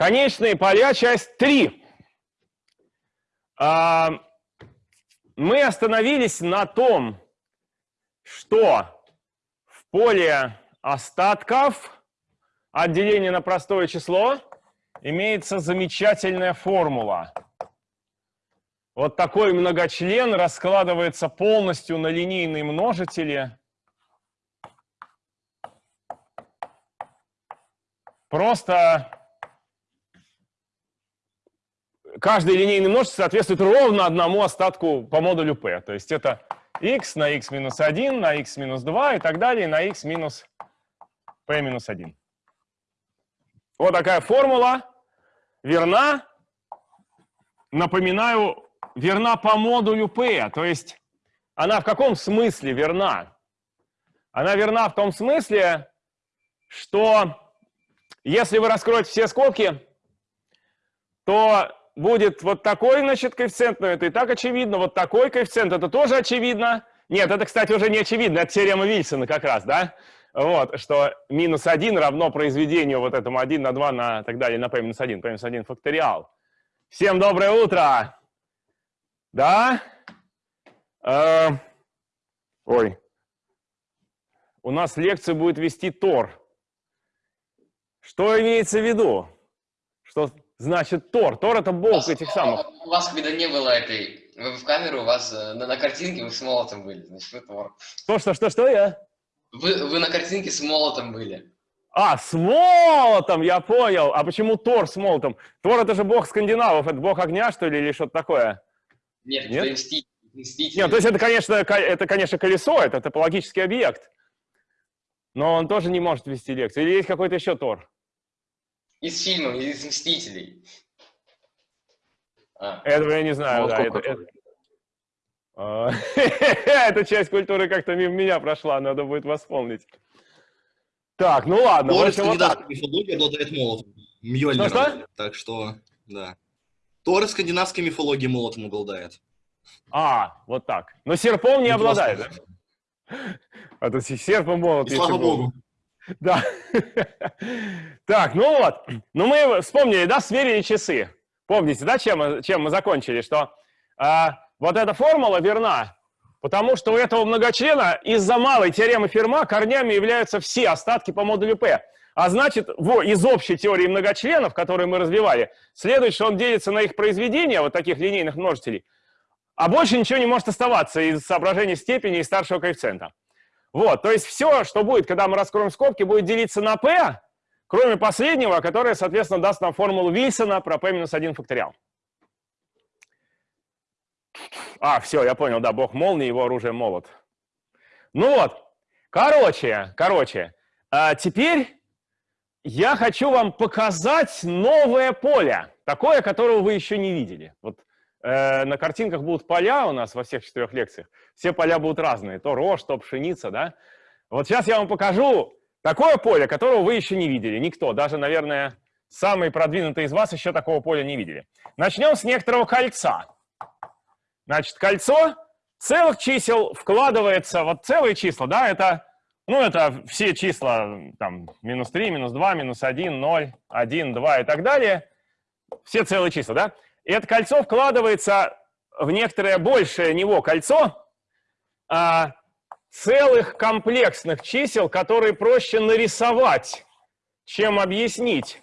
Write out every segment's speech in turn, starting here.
Конечные поля, часть 3. А, мы остановились на том, что в поле остатков от деления на простое число имеется замечательная формула. Вот такой многочлен раскладывается полностью на линейные множители. Просто каждый линейный множитель соответствует ровно одному остатку по модулю p. То есть это x на x минус 1, на x минус 2 и так далее, на x минус p минус 1. Вот такая формула верна, напоминаю, верна по модулю p. То есть она в каком смысле верна? Она верна в том смысле, что если вы раскроете все скобки, то будет вот такой, значит, коэффициент, но это и так очевидно, вот такой коэффициент, это тоже очевидно. Нет, это, кстати, уже не очевидно, это теорема Вильсона как раз, да? Вот, что минус 1 равно произведению вот этому 1 на 2 на так далее, на p минус 1, p минус 1 факториал. Всем доброе утро! Да? Э, ой. У нас лекцию будет вести Тор. Что имеется в виду? Что значит Тор? Тор это бог вас, этих самых. У вас когда не было этой вы в камеру, у вас э, на, на картинке вы с молотом были, значит вы Тор. Что, что, что, что я? Вы, вы на картинке с молотом были. А, с молотом, я понял. А почему Тор с молотом? Тор это же бог скандинавов, это бог огня, что ли, или что-то такое? Нет, Нет? это мститель. Нет, то есть это, конечно, это, конечно, колесо, это топологический объект. Но он тоже не может вести лекцию. Или есть какой-то еще Тор? Из фильмов, из «Мстителей». А. Этого я не знаю, да. Это, это... А, эта часть культуры как-то мимо меня прошла, надо будет восполнить. Так, ну ладно. Тор скандинавской мифологии обладает молотом. Мьёльнир. Что, что? Так что, да. Тор скандинавской мифологии молотом обладает. А, вот так. Но серпом не обладает, да? А то серпом молот. слава богу. Да. Так, ну вот. Ну мы вспомнили, да, сверили часы. Помните, да, чем чем мы закончили? Что а, вот эта формула верна, потому что у этого многочлена из-за малой теоремы Ферма корнями являются все остатки по модулю P. А значит, в, из общей теории многочленов, которую мы развивали, следует, что он делится на их произведения, вот таких линейных множителей, а больше ничего не может оставаться из соображений степени и старшего коэффициента. Вот, то есть все, что будет, когда мы раскроем скобки, будет делиться на p, кроме последнего, которое, соответственно, даст нам формулу Вильсона про p минус 1 факториал. А, все, я понял, да, бог молнии, его оружие молот. Ну вот, короче, короче, а теперь я хочу вам показать новое поле, такое, которого вы еще не видели. Вот э, на картинках будут поля у нас во всех четырех лекциях. Все поля будут разные, то рожь, то пшеница, да? Вот сейчас я вам покажу такое поле, которого вы еще не видели. Никто, даже, наверное, самые продвинутые из вас еще такого поля не видели. Начнем с некоторого кольца. Значит, кольцо целых чисел вкладывается, вот целые числа, да, это, ну, это все числа, там, минус 3, минус 2, минус 1, 0, 1, 2 и так далее. Все целые числа, да? И это кольцо вкладывается в некоторое большее него кольцо а, целых комплексных чисел, которые проще нарисовать, чем объяснить.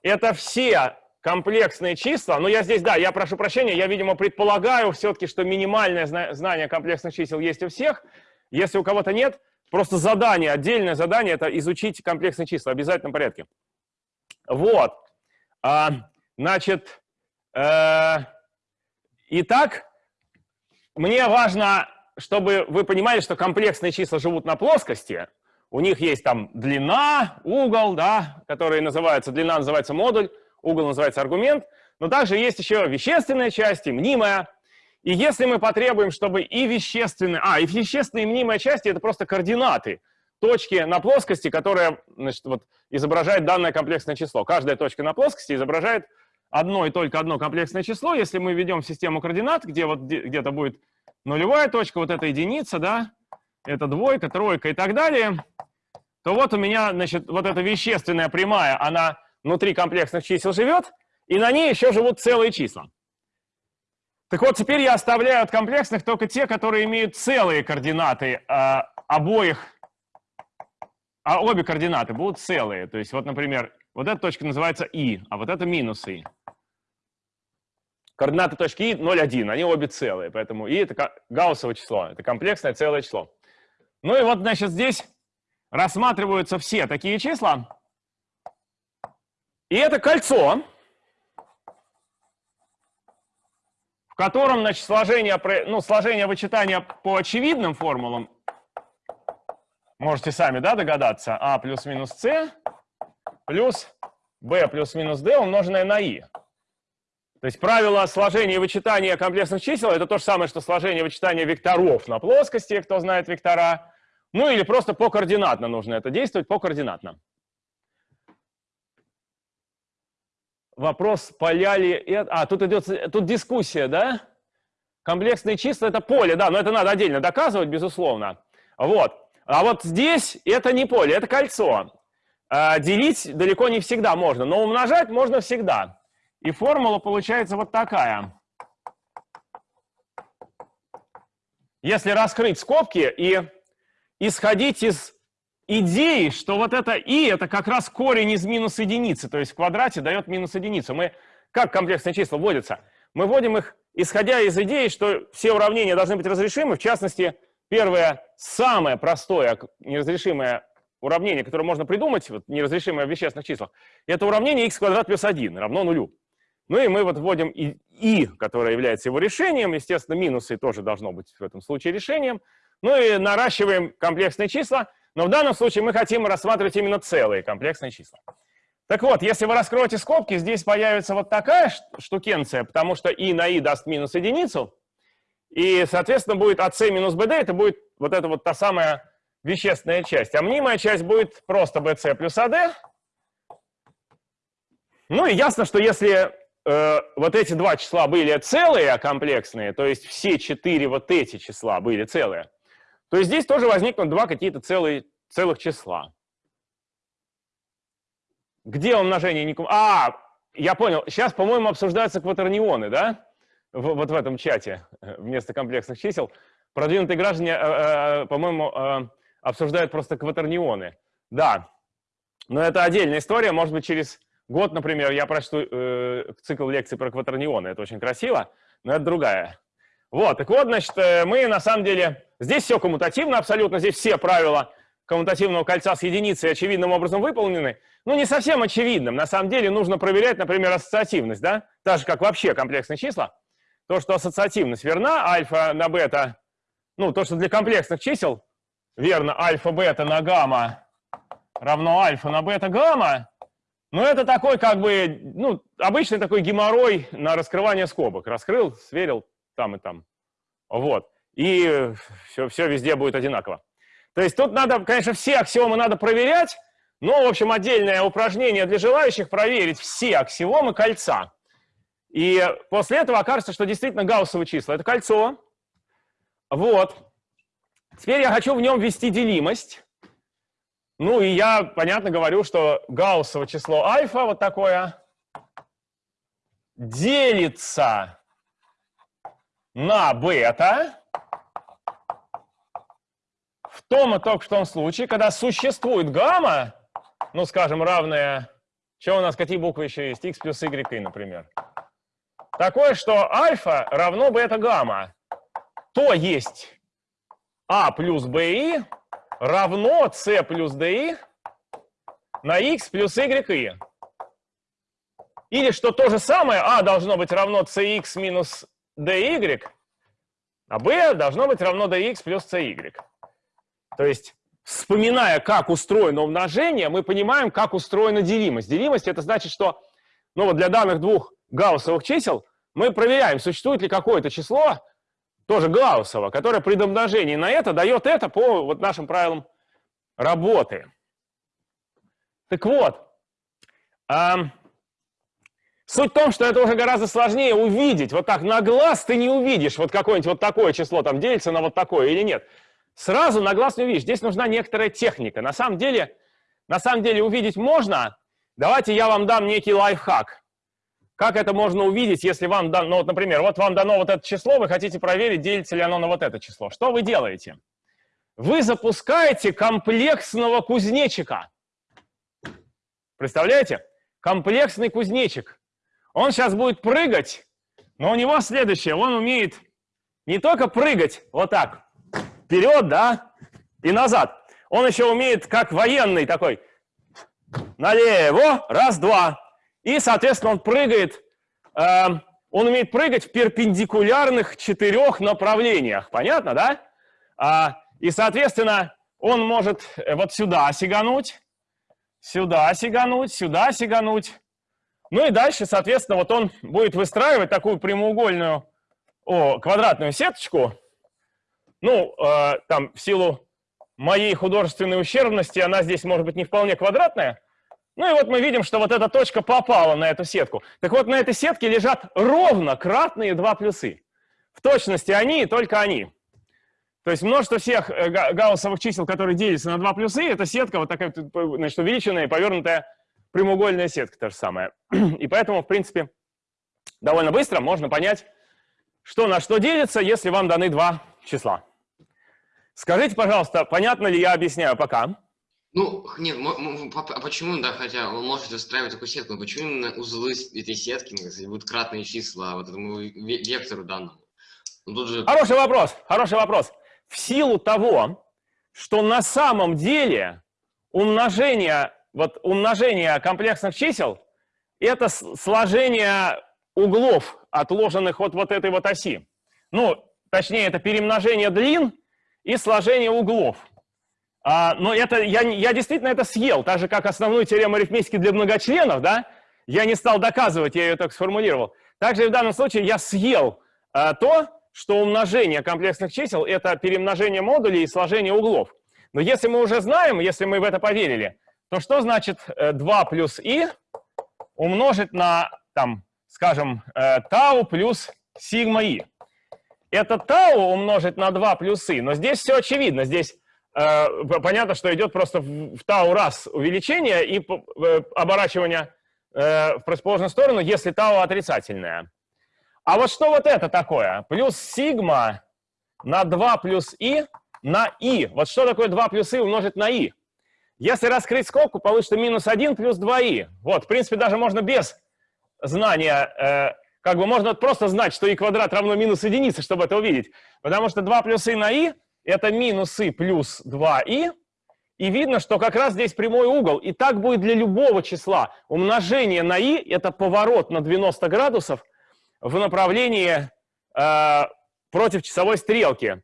Это все комплексные числа. Но я здесь, да, я прошу прощения, я, видимо, предполагаю все-таки, что минимальное знание комплексных чисел есть у всех. Если у кого-то нет, просто задание, отдельное задание – это изучить комплексные числа в обязательном порядке. Вот. А, значит, итак, мне важно, чтобы вы понимали, что комплексные числа живут на плоскости. У них есть там длина, угол, да, которые называются, длина называется модуль, угол называется аргумент. Но также есть еще вещественная часть и мнимая. И если мы потребуем, чтобы и вещественные, а, и вещественные и мнимые части — это просто координаты, точки на плоскости, которые значит, вот, изображает данное комплексное число. Каждая точка на плоскости изображает одно и только одно комплексное число, если мы введем систему координат, где вот где-то будет нулевая точка, вот эта единица, да, это двойка, тройка и так далее, то вот у меня, значит, вот эта вещественная прямая, она внутри комплексных чисел живет, и на ней еще живут целые числа. Так вот, теперь я оставляю от комплексных только те, которые имеют целые координаты э, обоих, а обе координаты будут целые. То есть вот, например, вот эта точка называется и, а вот это минус и. Координаты точки и 0, 1, они обе целые, поэтому и это гауссово число, это комплексное целое число. Ну и вот, значит, здесь рассматриваются все такие числа, и это кольцо, в котором, значит, сложение, ну, сложение вычитания по очевидным формулам, можете сами, да, догадаться, а плюс минус c плюс b плюс минус d умноженное на i. То есть правило сложения и вычитания комплексных чисел – это то же самое, что сложение и вычитания векторов на плоскости, кто знает вектора. Ну или просто по координатно нужно это действовать, по координатно. Вопрос, поля ли. А, тут идет тут дискуссия, да? Комплексные числа – это поле, да, но это надо отдельно доказывать, безусловно. Вот. А вот здесь это не поле, это кольцо. А, делить далеко не всегда можно, но умножать можно всегда. И формула получается вот такая. Если раскрыть скобки и исходить из идеи, что вот это и это как раз корень из минус единицы, то есть в квадрате дает минус единицу. Мы, как комплексные числа вводятся? Мы вводим их, исходя из идеи, что все уравнения должны быть разрешимы, в частности, первое, самое простое неразрешимое уравнение, которое можно придумать, вот, неразрешимое в вещественных числах, это уравнение x квадрат плюс 1 равно нулю. Ну и мы вот вводим и, и, которое является его решением, естественно, минусы тоже должно быть в этом случае решением. Ну и наращиваем комплексные числа, но в данном случае мы хотим рассматривать именно целые комплексные числа. Так вот, если вы раскроете скобки, здесь появится вот такая штукенция, потому что и на и даст минус единицу, и, соответственно, будет АС минус БД, это будет вот эта вот та самая вещественная часть. А мнимая часть будет просто BC плюс AD. Ну и ясно, что если э, вот эти два числа были целые, а комплексные, то есть все четыре вот эти числа были целые, то здесь тоже возникнут два какие-то целых числа. Где умножение не... А, я понял. Сейчас, по-моему, обсуждаются кватернионы, да? В, вот в этом чате э, вместо комплексных чисел. Продвинутые граждане, э, э, по-моему, э, обсуждают просто кватернионы. Да, но это отдельная история. Может быть, через год, например, я прочту э, цикл лекций про кватернионы. Это очень красиво, но это другая. Вот, так вот, значит, э, мы на самом деле Здесь все коммутативно абсолютно, здесь все правила коммутативного кольца с единицей очевидным образом выполнены. Ну, не совсем очевидным. На самом деле нужно проверять, например, ассоциативность, да? Так же, как вообще комплексные числа. То, что ассоциативность верна, альфа на бета, ну, то, что для комплексных чисел верно альфа-бета на гамма равно альфа на бета-гамма, ну, это такой, как бы, ну, обычный такой геморрой на раскрывание скобок. Раскрыл, сверил там и там. Вот и все, все везде будет одинаково. То есть тут надо, конечно, все аксиомы надо проверять, но, в общем, отдельное упражнение для желающих проверить все аксиомы кольца. И после этого окажется, что действительно гауссовые числа – это кольцо. Вот. Теперь я хочу в нем ввести делимость. Ну и я, понятно, говорю, что гауссово число альфа, вот такое, делится на бета. В том и только в том случае, когда существует гамма, ну, скажем, равная, что у нас, какие буквы еще есть, x плюс y, например, такое, что альфа равно бета-гамма, то есть а плюс bi равно c плюс di на x плюс y. Или что то же самое, а должно быть равно cx минус dy, а b должно быть равно dx плюс cy. То есть, вспоминая, как устроено умножение, мы понимаем, как устроена делимость. Делимость – это значит, что ну вот для данных двух гауссовых чисел мы проверяем, существует ли какое-то число, тоже гауссово, которое при домножении на это дает это по вот нашим правилам работы. Так вот, эм, суть в том, что это уже гораздо сложнее увидеть. Вот так на глаз ты не увидишь, вот какое-нибудь вот такое число там делится на вот такое или нет сразу на глаз не увидишь. Здесь нужна некоторая техника. На самом деле, на самом деле увидеть можно, давайте я вам дам некий лайфхак. Как это можно увидеть, если вам дано, ну вот, например, вот вам дано вот это число, вы хотите проверить, делится ли оно на вот это число. Что вы делаете? Вы запускаете комплексного кузнечика. Представляете? Комплексный кузнечик. Он сейчас будет прыгать, но у него следующее. Он умеет не только прыгать вот так, вперед, да, и назад. Он еще умеет, как военный такой, налево, раз, два, и, соответственно, он прыгает, э, он умеет прыгать в перпендикулярных четырех направлениях. Понятно, да? А, и, соответственно, он может э, вот сюда сигануть, сюда сигануть, сюда сигануть. Ну и дальше, соответственно, вот он будет выстраивать такую прямоугольную, о, квадратную сеточку. Ну, э, там, в силу моей художественной ущербности, она здесь может быть не вполне квадратная, ну и вот мы видим, что вот эта точка попала на эту сетку. Так вот, на этой сетке лежат ровно кратные два плюсы. В точности они и только они. То есть множество всех э, гауссовых чисел, которые делятся на два плюсы, это сетка вот такая, значит, увеличенная, повернутая прямоугольная сетка, та же самая. И поэтому, в принципе, довольно быстро можно понять, что на что делится, если вам даны два числа. Скажите, пожалуйста, понятно ли я объясняю пока? Ну, нет, а почему, да, хотя он может устраивать такую сетку, но почему именно узлы этой сетки, будут кратные числа вот этому вектору данному? Ну, же... Хороший вопрос, хороший вопрос. В силу того, что на самом деле умножение, вот умножение комплексных чисел – это сложение углов, отложенных от вот этой вот оси. Ну, точнее, это перемножение длин и сложение углов. А, но это, я, я действительно это съел, так же, как основную теорему арифметики для многочленов, да? Я не стал доказывать, я ее так сформулировал. Также в данном случае я съел а, то, что умножение комплексных чисел – это перемножение модулей и сложение углов. Но если мы уже знаем, если мы в это поверили, то что значит 2 э, плюс и умножить на, там, скажем, э, тау плюс сигма и? Это тау умножить на 2 плюс и, но здесь все очевидно. Здесь понятно, что идет просто в тау раз увеличение и э, оборачивание э, в противоположную сторону, если тау отрицательное. А вот что вот это такое? Плюс сигма на 2 плюс и на и. Вот что такое 2 плюс и умножить на и? Если раскрыть скобку, получится минус 1 плюс 2и. Вот, в принципе, даже можно без знания, как бы можно просто знать, что и квадрат равно минус единице, чтобы это увидеть. Потому что 2 плюс и на и это минусы плюс 2и, и видно, что как раз здесь прямой угол. И так будет для любого числа. Умножение на и – это поворот на 90 градусов в направлении э, против часовой стрелки.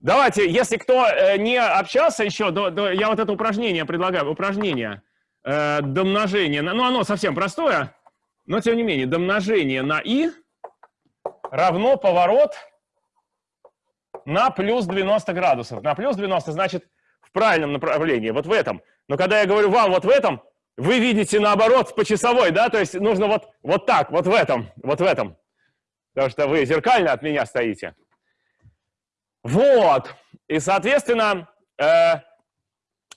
Давайте, если кто э, не общался еще, до, до, я вот это упражнение предлагаю. Упражнение э, домножение. Ну, оно совсем простое, но тем не менее. Домножение на и равно поворот на плюс 90 градусов. На плюс 90 значит в правильном направлении, вот в этом. Но когда я говорю вам вот в этом, вы видите наоборот по часовой, да, то есть нужно вот, вот так, вот в этом, вот в этом. Потому что вы зеркально от меня стоите. Вот. И, соответственно, э,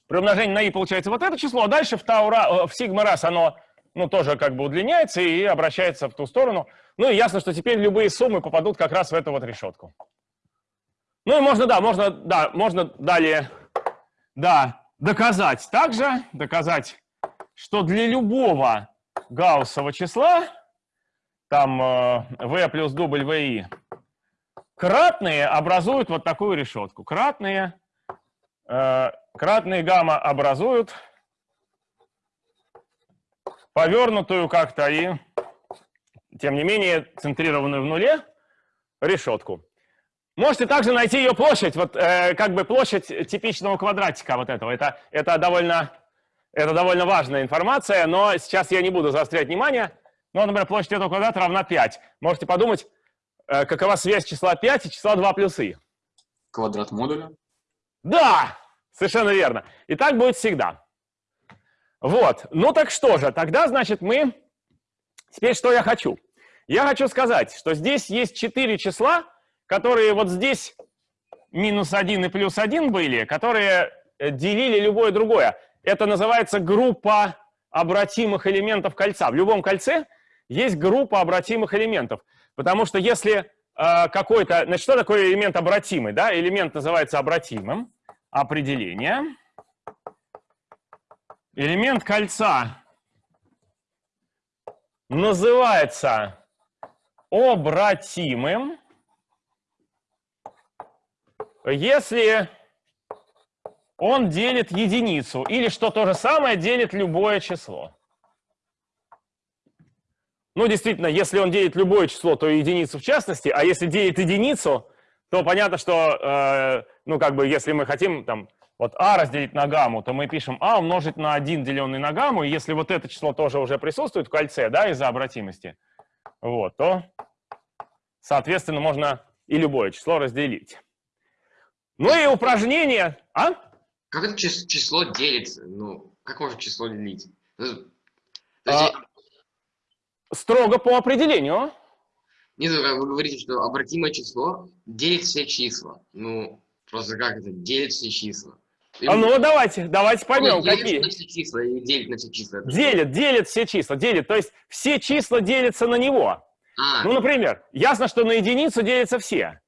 при умножении на и получается вот это число, а дальше в, таура, э, в сигма раз оно ну, тоже как бы удлиняется и обращается в ту сторону. Ну и ясно, что теперь любые суммы попадут как раз в эту вот решетку. Ну и можно, да, можно, да, можно далее, да, доказать также, доказать, что для любого гауссового числа, там э, v плюс vi, кратные образуют вот такую решетку. Кратные, э, кратные гамма образуют повернутую как-то и, тем не менее, центрированную в нуле решетку. Можете также найти ее площадь, вот э, как бы площадь типичного квадратика вот этого. Это, это, довольно, это довольно важная информация, но сейчас я не буду заострять внимание. Ну, например, площадь этого квадрата равна 5. Можете подумать, э, какова связь числа 5 и числа 2 плюс и. Квадрат модуля? Да, совершенно верно. И так будет всегда. Вот, ну так что же, тогда, значит, мы... Теперь что я хочу? Я хочу сказать, что здесь есть 4 числа, которые вот здесь минус 1 и плюс 1 были, которые э, делили любое другое. Это называется группа обратимых элементов кольца. В любом кольце есть группа обратимых элементов. Потому что если э, какой-то... Значит, что такое элемент обратимый? Да? Элемент называется обратимым. Определение. Элемент кольца называется обратимым, если он делит единицу, или что то же самое, делит любое число. Ну, действительно, если он делит любое число, то единицу в частности, а если делит единицу, то понятно, что, э, ну, как бы, если мы хотим, там, вот а разделить на гамму, то мы пишем а умножить на 1, деленный на гамму, и если вот это число тоже уже присутствует в кольце, да, из-за обратимости, вот, то, соответственно, можно и любое число разделить. Ну и упражнение, а? Как это число делится? Ну, как можно число делить? Ну, а, строго по определению. Нет, ну, вы говорите, что обратимое число делит все числа. Ну, просто как это? Делит все числа. А ну давайте, давайте поймем, ну, какие. на все числа или делит на все числа? Делит, делит все числа, делит. То есть все числа делятся на него. А. Ну, например, ясно, что на единицу делятся все.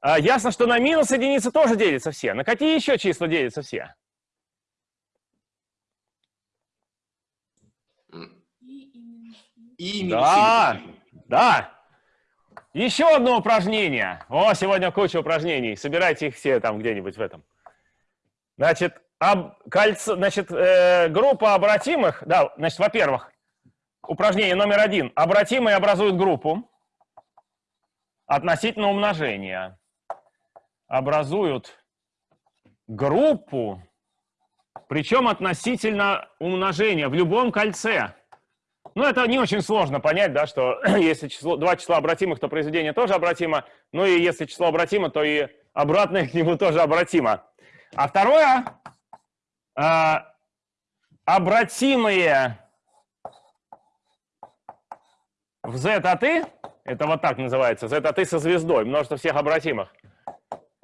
А, ясно, что на минус единицы тоже делятся все. На какие еще числа делятся все? И да, да. Еще одно упражнение. О, сегодня куча упражнений. Собирайте их все там где-нибудь в этом. Значит, об, кольцо, значит э, группа обратимых, да, значит, во-первых, упражнение номер один. Обратимые образуют группу относительно умножения образуют группу, причем относительно умножения в любом кольце. Ну, это не очень сложно понять, да, что если число, два числа обратимых, то произведение тоже обратимо. Ну и если число обратимо, то и обратное к нему тоже обратимо. А второе, э, обратимые в z от i, это вот так называется, z от i со звездой, множество всех обратимых,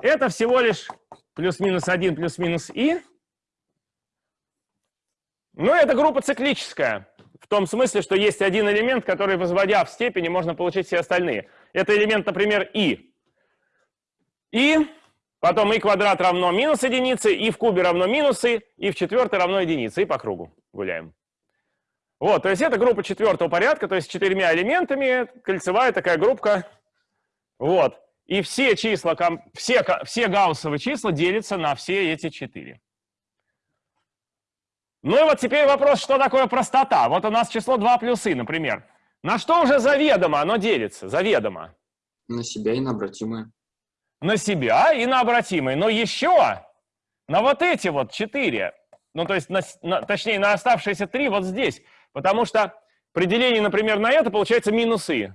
это всего лишь плюс-минус 1 плюс-минус и. Но это группа циклическая. В том смысле, что есть один элемент, который, возводя в степени, можно получить все остальные. Это элемент, например, и. И, потом и квадрат равно минус единице, и в кубе равно минусы, и в четвертой равно единице. И по кругу гуляем. Вот, то есть это группа четвертого порядка, то есть с четырьмя элементами, кольцевая такая группа. Вот. И все числа, все, все гауссовые числа делятся на все эти четыре. Ну и вот теперь вопрос, что такое простота? Вот у нас число 2 плюс и, например. На что уже заведомо оно делится? Заведомо. На себя и на обратимые. На себя и на обратимые. Но еще на вот эти вот четыре, ну то есть, на, на, точнее, на оставшиеся три вот здесь. Потому что при делении, например, на это получается минусы.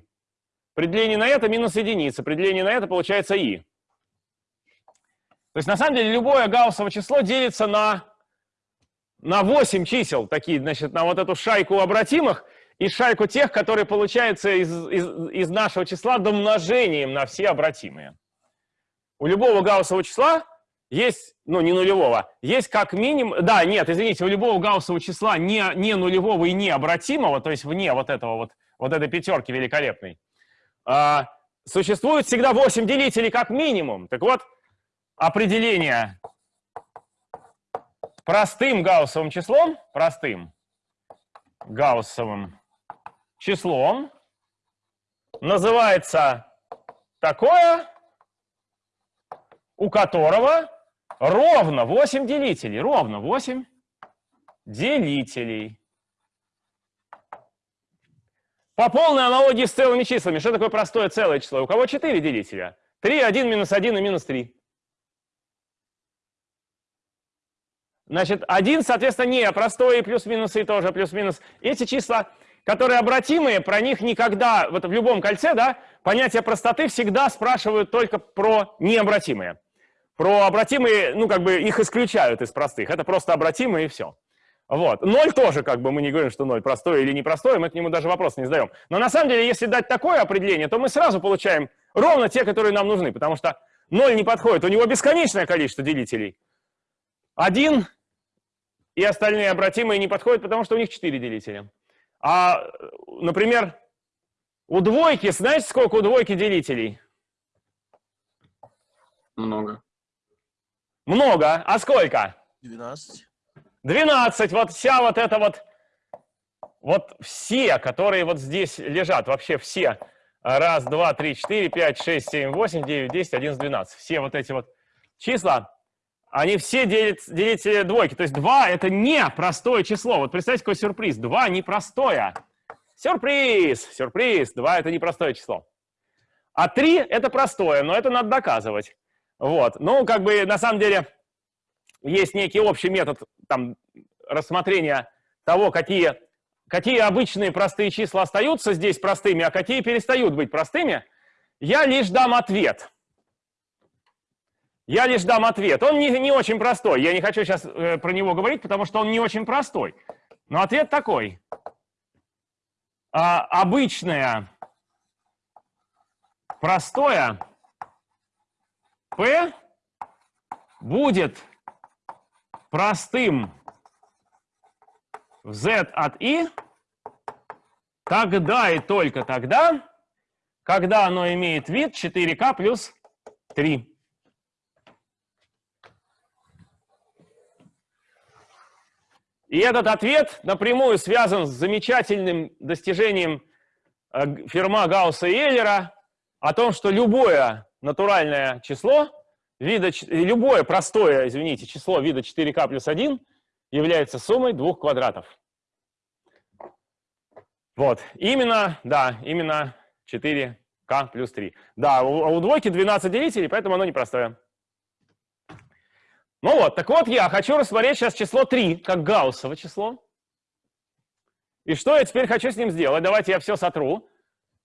При на это минус единица, при на это получается и. То есть на самом деле любое гауссово число делится на, на 8 чисел, такие, значит, на вот эту шайку обратимых и шайку тех, которые получаются из, из, из нашего числа домножением на все обратимые. У любого гауссового числа есть, ну не нулевого, есть как минимум, да, нет, извините, у любого гауссового числа не, не нулевого и не обратимого, то есть вне вот этого вот, вот этой пятерки великолепной, а, существует всегда 8 делителей как минимум. Так вот, определение простым гауссовым числом, простым гауссовым числом называется такое, у которого ровно 8 делителей, ровно 8 делителей. По полной аналогии с целыми числами, что такое простое целое число? У кого 4 делителя? 3, 1, минус 1 и минус 3. Значит, 1, соответственно, не простое, и плюс-минус, и тоже плюс-минус. Эти числа, которые обратимые, про них никогда, вот в любом кольце, да, понятие простоты всегда спрашивают только про необратимые. Про обратимые, ну, как бы их исключают из простых. Это просто обратимые и все. Вот. Ноль тоже, как бы мы не говорим, что ноль простой или непростой, мы к нему даже вопрос не задаем. Но на самом деле, если дать такое определение, то мы сразу получаем ровно те, которые нам нужны, потому что ноль не подходит, у него бесконечное количество делителей. Один и остальные обратимые не подходят, потому что у них 4 делителя. А, например, у двойки, знаете, сколько у двойки делителей? Много. Много. А сколько? 12. 12. Вот вся вот эта вот, вот все, которые вот здесь лежат, вообще все. Раз, два, три, четыре, пять, шесть, семь, восемь, девять, десять, одиннадцать, двенадцать. Все вот эти вот числа, они все делят, делители двойки. То есть 2 это не простое число. Вот представьте, какой сюрприз. 2 непростое. Сюрприз! Сюрприз! 2 это непростое число. А 3 это простое, но это надо доказывать. Вот. Ну, как бы, на самом деле, есть некий общий метод там, рассмотрения того, какие, какие обычные простые числа остаются здесь простыми, а какие перестают быть простыми. Я лишь дам ответ. Я лишь дам ответ. Он не, не очень простой. Я не хочу сейчас э, про него говорить, потому что он не очень простой. Но ответ такой. А, обычное простое P будет простым в Z от I тогда и только тогда, когда оно имеет вид 4К плюс 3. И этот ответ напрямую связан с замечательным достижением э, Ферма Гаусса и Эйлера о том, что любое натуральное число, вида, любое простое, извините, число вида 4k плюс 1 является суммой двух квадратов. Вот, именно, да, именно 4k плюс 3. Да, у, у двойки 12 делителей, поэтому оно непростое. Ну вот, так вот я хочу рассмотреть сейчас число 3, как гауссово число. И что я теперь хочу с ним сделать? Давайте я все сотру.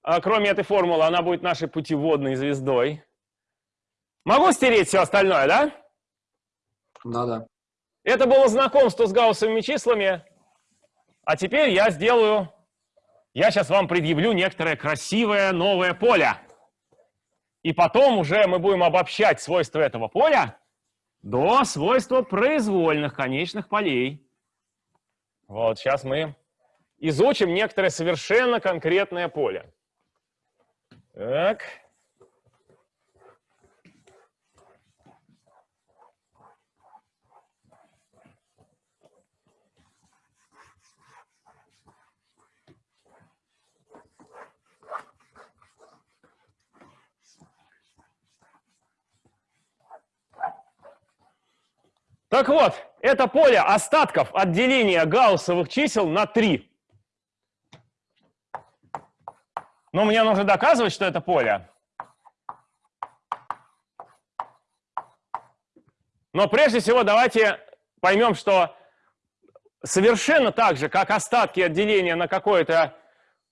А, кроме этой формулы, она будет нашей путеводной звездой. Могу стереть все остальное, да? Да-да. Это было знакомство с гауссовыми числами. А теперь я сделаю... Я сейчас вам предъявлю некоторое красивое новое поле. И потом уже мы будем обобщать свойства этого поля до свойства произвольных конечных полей. Вот, сейчас мы изучим некоторое совершенно конкретное поле. Так. Так вот, это поле остатков от деления гауссовых чисел на 3. Но мне нужно доказывать, что это поле. Но прежде всего давайте поймем, что совершенно так же, как остатки от деления на какое-то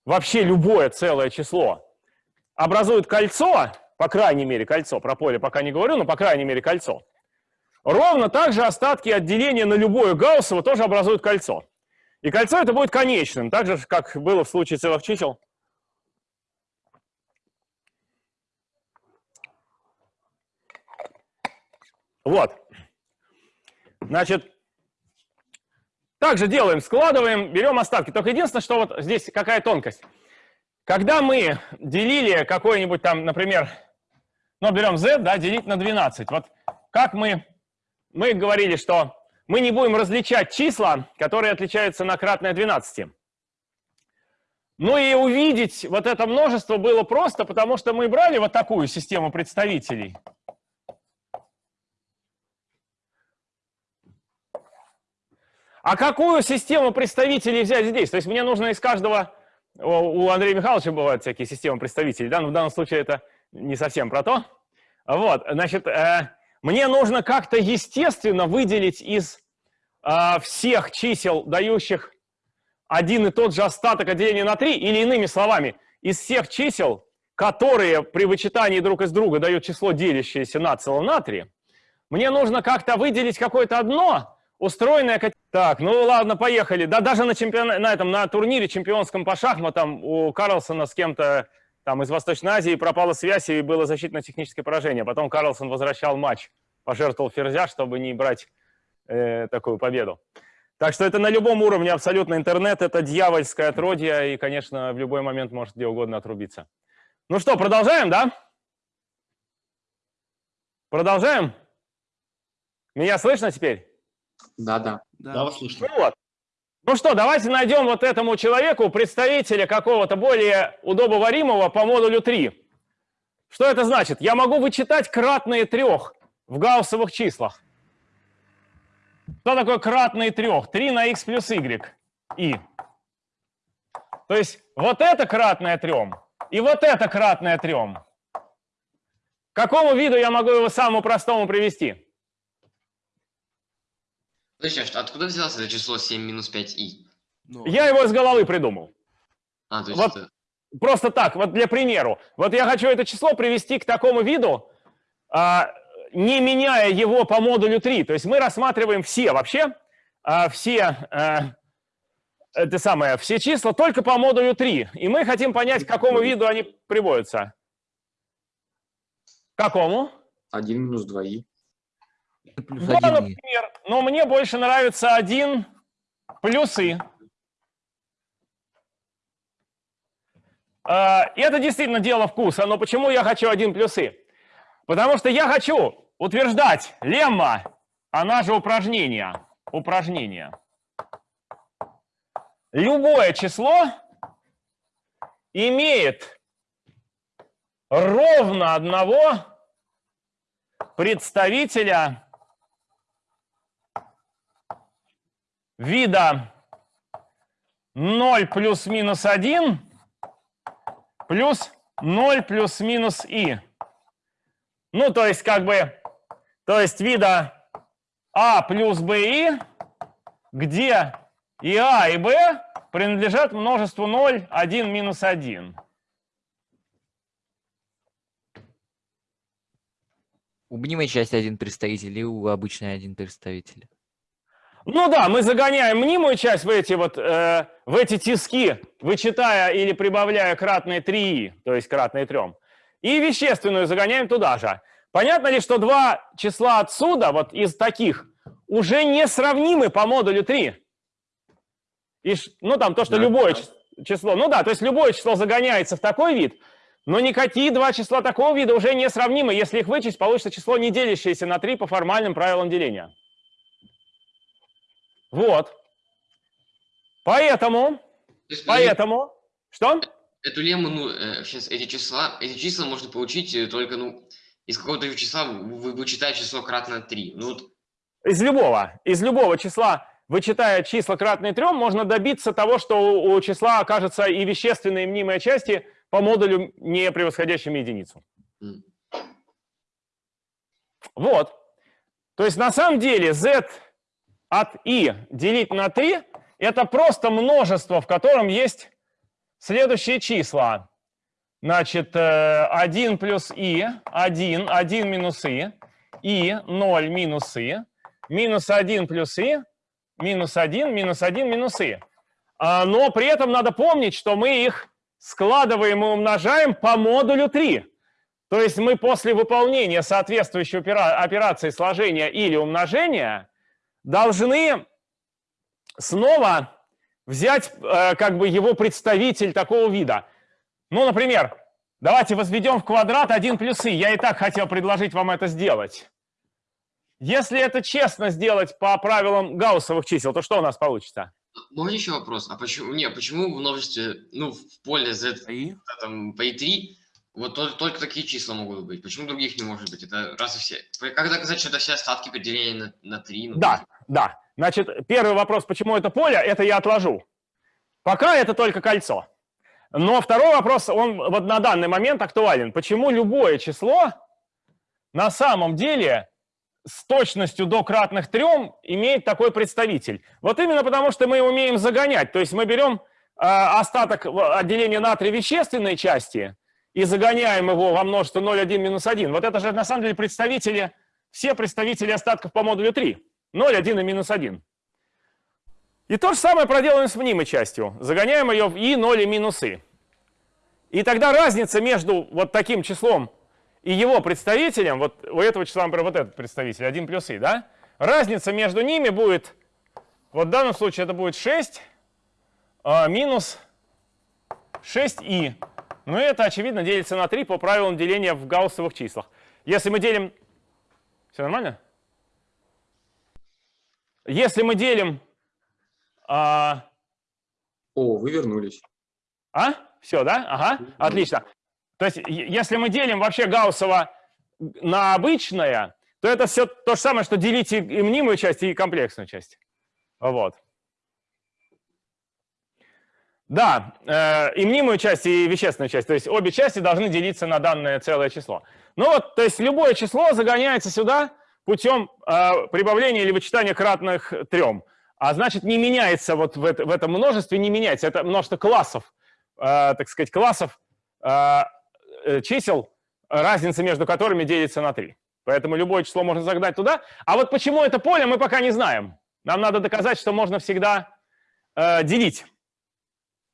вообще любое целое число образуют кольцо, по крайней мере кольцо, про поле пока не говорю, но по крайней мере кольцо, Ровно так же остатки отделения на любое гауссово тоже образуют кольцо. И кольцо это будет конечным, так же, как было в случае целых чисел. Вот. Значит, также делаем, складываем, берем остатки. Только единственное, что вот здесь какая тонкость. Когда мы делили какой-нибудь там, например, ну, берем z, да, делить на 12. Вот как мы мы говорили, что мы не будем различать числа, которые отличаются на кратное 12. Ну и увидеть вот это множество было просто, потому что мы брали вот такую систему представителей. А какую систему представителей взять здесь? То есть мне нужно из каждого... У Андрея Михайловича бывают всякие системы представителей, да? но в данном случае это не совсем про то. Вот, значит, э, мне нужно как-то естественно выделить из э, всех чисел, дающих один и тот же остаток от деления на 3, или иными словами, из всех чисел, которые при вычитании друг из друга дают число, делящееся на целом на 3, мне нужно как-то выделить какое-то одно, устроенное... Так, ну ладно, поехали. Да даже на, чемпион... на, этом, на турнире чемпионском по шахматам у Карлсона с кем-то там из Восточной Азии пропала связь и было защитно-техническое поражение. Потом Карлсон возвращал матч, пожертвовал ферзя, чтобы не брать э, такую победу. Так что это на любом уровне абсолютно интернет, это дьявольское отродье, и, конечно, в любой момент может где угодно отрубиться. Ну что, продолжаем, да? Продолжаем? Меня слышно теперь? Да, да. Да, вас слышно. Ну вот. Ну что, давайте найдем вот этому человеку представителя какого-то более удобоваримого по модулю 3. Что это значит? Я могу вычитать кратные трех в гауссовых числах. Что такое кратные трех? 3 на x плюс y. И. То есть вот это кратное трем и вот это кратное трем. К какому виду я могу его самому простому привести? Подожди, а что- откуда взялось это число 7 минус 5i? Я его из головы придумал. А, то есть Вот. это... Просто так, вот для примеру. Вот я хочу это число привести к такому виду, а, не меняя его по модулю 3. То есть мы рассматриваем все вообще, а, все, а, это самое, все числа только по модулю 3. И мы хотим понять, к какому виду они приводятся. К какому? 1 минус 2и. Плюс Да, один и. например. Но мне больше нравится 1 плюсы. А, и это действительно дело вкуса. Но почему я хочу 1 плюсы? Потому что я хочу утверждать лемма, она же упражнение. Упражнение. Любое число имеет ровно одного представителя вида 0 плюс-минус 1 плюс 0 плюс-минус и. Ну, то есть, как бы, то есть вида а плюс b и, где и а, и b принадлежат множеству 0, 1, минус 1. У мнимой части один представитель и у обычной один представитель. Ну да, мы загоняем мнимую часть в эти вот э, в эти тиски, вычитая или прибавляя кратные 3, то есть кратные 3. И вещественную загоняем туда же. Понятно ли, что два числа отсюда, вот из таких, уже не сравнимы по модулю 3? И, ну там то, что Да. любое чис- число, ну да, то есть любое число загоняется в такой вид, но никакие два числа такого вида уже не сравнимы. Если их вычесть, получится число, не делящееся на 3 по формальным правилам деления. Вот. Поэтому, То есть, поэтому, что? Эту лемму, ну, сейчас эти числа, эти числа можно получить э, только, ну, из какого-то числа вы вычитая число кратно 3. Ну, вот, Из любого, из любого числа, вычитая числа кратные 3, можно добиться того, что у, у числа окажется и вещественные и мнимые части по модулю, не превосходящими единицу. м. Вот. То есть на самом деле z от i делить на 3 это просто множество, в котором есть следующие числа. Значит, э, 1 плюс i, 1, 1 минус i, и 0 минус i, минус 1 плюс i, минус 1, минус 1 минус i. А, Но при этом надо помнить, что мы их складываем и умножаем по модулю 3. То есть мы после выполнения соответствующей опера- операции сложения или умножения должны снова взять э, как бы его представитель такого вида. Ну, например, давайте возведем в квадрат 1 плюс и. Я и так хотел предложить вам это сделать. Если это честно сделать по правилам гауссовых чисел, то что у нас получится? Можно еще вопрос? А почему, не, почему в множестве, ну, в поле z, И? там, по i3, вот только, только такие числа могут быть? Почему других не может быть? Это раз и все. Как доказать, что это все остатки при делении на, на 3? Ну, Да, да. Значит, первый вопрос, почему это поле, это я отложу. Пока это только кольцо. Но второй вопрос, он вот на данный момент актуален. Почему любое число на самом деле с точностью до кратных трем имеет такой представитель? Вот именно потому, что мы умеем загонять. То есть мы берем э, остаток отделения натрия вещественной части и загоняем его во множество 0, 1, минус 1. Вот это же на самом деле представители, все представители остатков по модулю 3. 0, 1 и минус 1. И то же самое проделаем с мнимой частью. Загоняем ее в и, 0 и минус и. И тогда разница между вот таким числом и его представителем, вот у этого числа, например, вот этот представитель, 1 плюс и, да? Разница между ними будет Вот в данном случае это будет 6 а, минус 6i. Ну и это, очевидно, делится на 3 по правилам деления в гауссовых числах. Если мы делим... Все нормально? Если мы делим... А, О, вы вернулись. а? Все, да? Ага, отлично. То есть если мы делим вообще гауссово на обычное, то это все то же самое, что делить и мнимую часть, и комплексную часть. Вот. Да, э, и мнимую часть, и вещественную часть. То есть обе части должны делиться на данное целое число. Ну вот, то есть любое число загоняется сюда путем э, прибавления или вычитания кратных трем. А значит, не меняется вот в, это- в этом множестве, не меняется. Это множество классов, э, так сказать, классов чисел, разница между которыми делится на 3. Поэтому любое число можно загнать туда. А вот почему это поле, мы пока не знаем. Нам надо доказать, что можно всегда делить.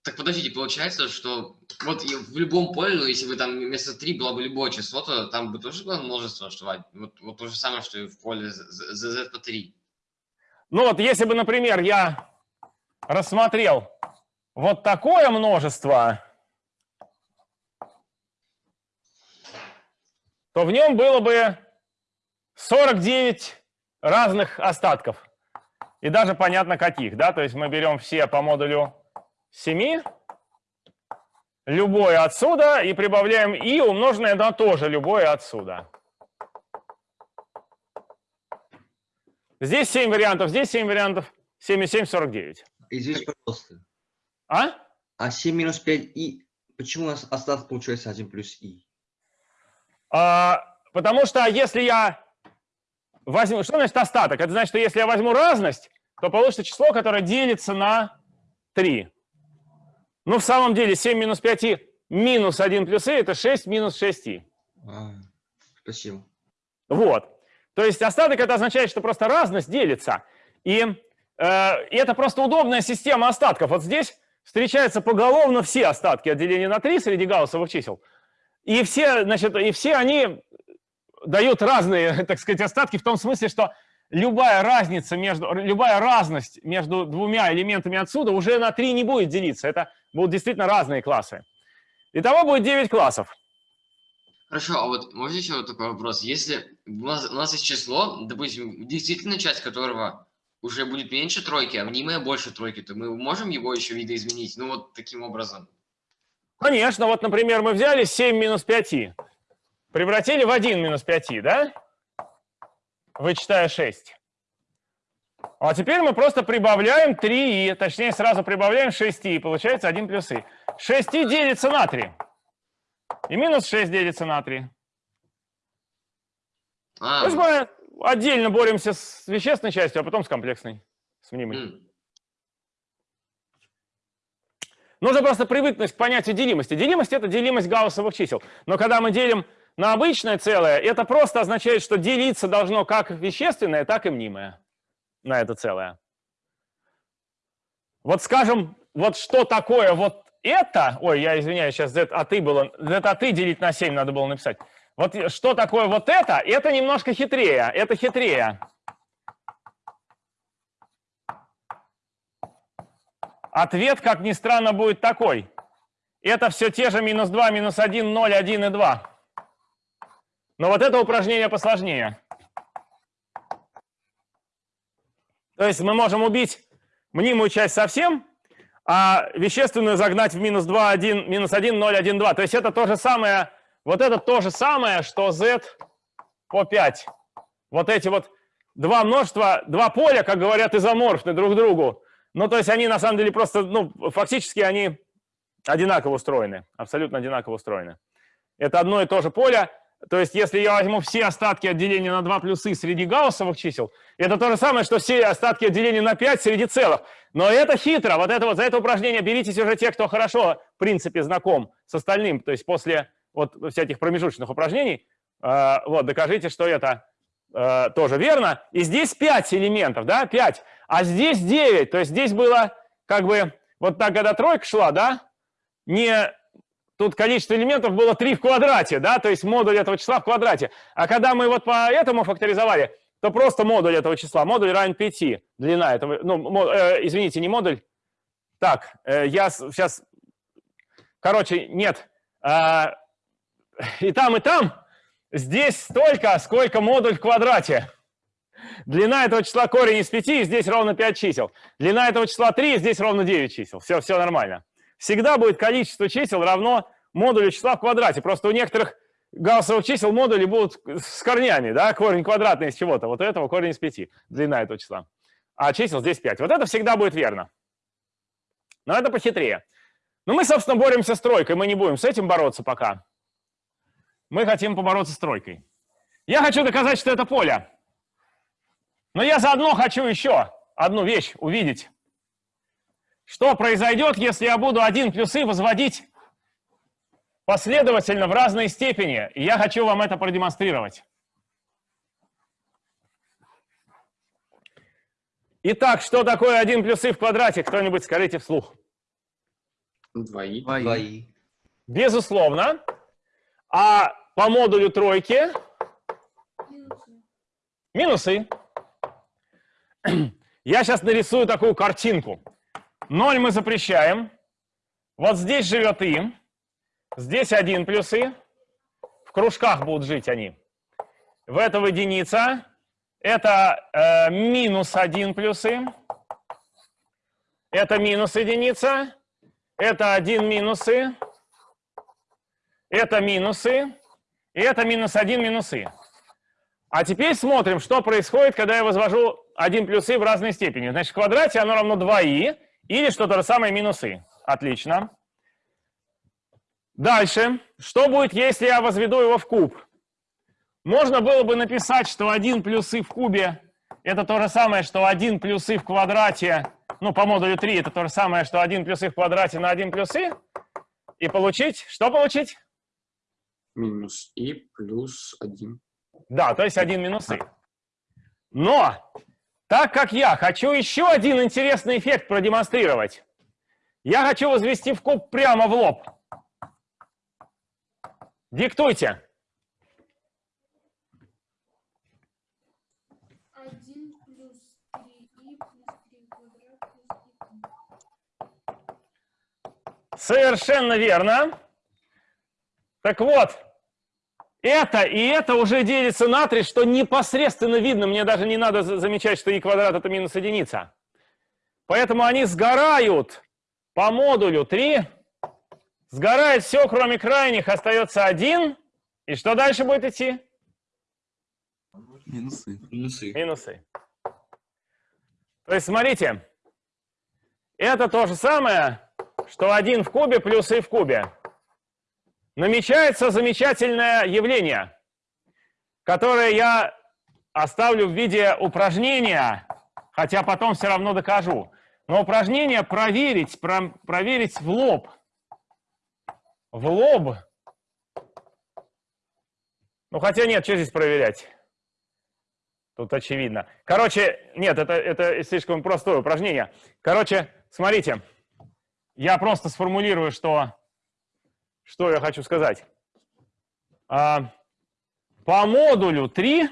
Так подождите, получается, что вот в любом поле, ну, если бы там вместо 3 было бы любое число, то там бы тоже было множество, что а, вот, вот то же самое, что и в поле z по 3. Ну вот, если бы, например, я рассмотрел вот такое множество, то в нем было бы 49 разных остатков. И даже понятно каких, да? То есть мы берем все по модулю 7, любое отсюда, и прибавляем и умноженное на тоже любое отсюда. Здесь 7 вариантов, здесь 7 вариантов. 7 и 7 – 49. Извините, пожалуйста. А? А 7 минус 5 и... Почему у нас остаток получается 1 плюс и? А, потому что если я возьму... Что значит остаток? Это значит, что если я возьму разность, то получится число, которое делится на 3. Ну, в самом деле, 7 минус 5 и минус 1 плюс и – это 6 минус 6 и. А, спасибо. Вот. То есть остаток это означает, что просто разность делится. И, э, и это просто удобная система остатков. Вот здесь встречаются поголовно все остатки от деления на 3 среди гауссовых чисел. И все, значит, и все они дают разные, так сказать, остатки в том смысле, что любая разница между, любая разность между двумя элементами отсюда уже на 3 не будет делиться. Это будут действительно разные классы. Итого будет 9 классов. Хорошо, а вот можно еще вот такой вопрос? Если у нас, у нас есть число, допустим, действительно часть которого уже будет меньше тройки, а мнимая больше тройки, то мы можем его еще видоизменить? Ну вот таким образом. Конечно, вот, например, мы взяли 7 минус 5, превратили в 1 минус 5, да? Вычитая 6. А теперь мы просто прибавляем 3, точнее сразу прибавляем 6, и получается 1 плюс и. 6 делится на 3. И минус 6 делится на 3. А, То есть мы отдельно боремся с вещественной частью, а потом с комплексной, с мнимой. м, Нужно просто привыкнуть к понятию делимости. Делимость – это делимость гауссовых чисел. Но когда мы делим на обычное целое, это просто означает, что делиться должно как вещественное, так и мнимое на это целое. Вот скажем, вот что такое вот это, ой, я извиняюсь, сейчас z от и было, z от и делить на 7 надо было написать. Вот что такое вот это, это немножко хитрее, это хитрее. Ответ, как ни странно, будет такой. Это все те же минус 2, минус 1, 0, 1 и 2. Но вот это упражнение посложнее. То есть мы можем убить мнимую часть совсем, а вещественную загнать в минус 2, 1, минус 1, 0, 1, 2. То есть это то же самое, вот это то же самое, что z по 5. Вот эти вот два множества, два поля, как говорят, изоморфны друг другу. Ну, то есть они на самом деле просто, ну, фактически они одинаково устроены, абсолютно одинаково устроены. Это одно и то же поле. То есть если я возьму все остатки от деления на 2 плюсы среди гауссовых чисел, это то же самое, что все остатки от деления на 5 среди целых. Но это хитро. Вот это вот за это упражнение беритесь уже те, кто хорошо, в принципе, знаком с остальным. То есть после вот всяких промежуточных упражнений, э, вот, докажите, что это э, тоже верно. И здесь 5 элементов, да, 5. А здесь 9. То есть здесь было как бы вот так, когда тройка шла, да, не тут количество элементов было 3 в квадрате, да, то есть модуль этого числа в квадрате. А когда мы вот по этому факторизовали, то просто модуль этого числа, модуль равен 5. длина этого, ну, э, извините, не модуль. Так, э, я сейчас, короче, нет. А, и там, и там здесь столько, сколько модуль в квадрате. Длина этого числа корень из 5, здесь ровно 5 чисел. Длина этого числа 3, здесь ровно 9 чисел. Все, все нормально. Всегда будет количество чисел равно модулю числа в квадрате. Просто у некоторых гауссовых чисел модули будут с корнями, да, корень квадратный из чего-то. Вот у этого корень из 5, длина этого числа. А чисел здесь 5. Вот это всегда будет верно. Но это похитрее. Но мы, собственно, боремся с тройкой. Мы не будем с этим бороться пока. Мы хотим побороться с тройкой. Я хочу доказать, что это поле. Но я заодно хочу еще одну вещь увидеть. Что произойдет, если я буду один плюсы возводить последовательно в разной степени? И я хочу вам это продемонстрировать. Итак, что такое 1 плюсы в квадрате? Кто-нибудь скажите вслух. Двои. Двои. Безусловно. А по модулю тройки минусы. Я сейчас нарисую такую картинку. 0 мы запрещаем. Вот здесь живет и. Здесь 1 плюс и. В кружках будут жить они. В этом единица. Это э, минус 1 плюс и. Это минус единица. Это 1 минусы. Это минусы. И это минус 1 минусы. А теперь смотрим, что происходит, когда я возвожу 1 плюс и в разной степени. Значит, в квадрате оно равно 2и или что-то же самое минус и. Отлично. Дальше. Что будет, если я возведу его в куб? Можно было бы написать, что 1 плюс и в кубе это то же самое, что 1 плюс и в квадрате, ну, по модулю 3, это то же самое, что 1 плюс и в квадрате на 1 плюс и. И получить, что получить? Минус и плюс один. Да, то есть 1 минус и. Но, так как я хочу еще один интересный эффект продемонстрировать, я хочу возвести в куб прямо в лоб. Диктуйте. Совершенно верно. Так вот, это и это уже делится на 3, что непосредственно видно. Мне даже не надо за- замечать, что и квадрат это минус единица. Поэтому они сгорают по модулю 3. Сгорает все, кроме крайних. Остается 1. И что дальше будет идти? Минусы. Минусы. Минусы. То есть, смотрите, это то же самое, что 1 в кубе плюс и в кубе. Намечается замечательное явление, которое я оставлю в виде упражнения, хотя потом все равно докажу. Но упражнение проверить, про- проверить в лоб. В лоб. Ну, хотя нет, что здесь проверять? Тут очевидно. Короче, нет, это, это слишком простое упражнение. Короче, смотрите, я просто сформулирую, что, что я хочу сказать. А, по модулю 3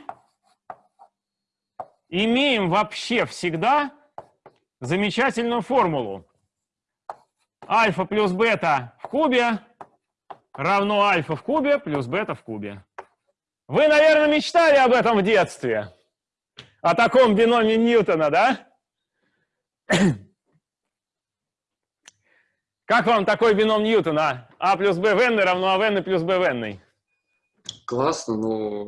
имеем вообще всегда замечательную формулу. Альфа плюс бета в кубе равно альфа в кубе плюс бета в кубе. Вы, наверное, мечтали об этом в детстве. О таком биноме Ньютона, да? Как вам такой бином Ньютона? А плюс b в n равно а в n плюс b в n. Классно, но...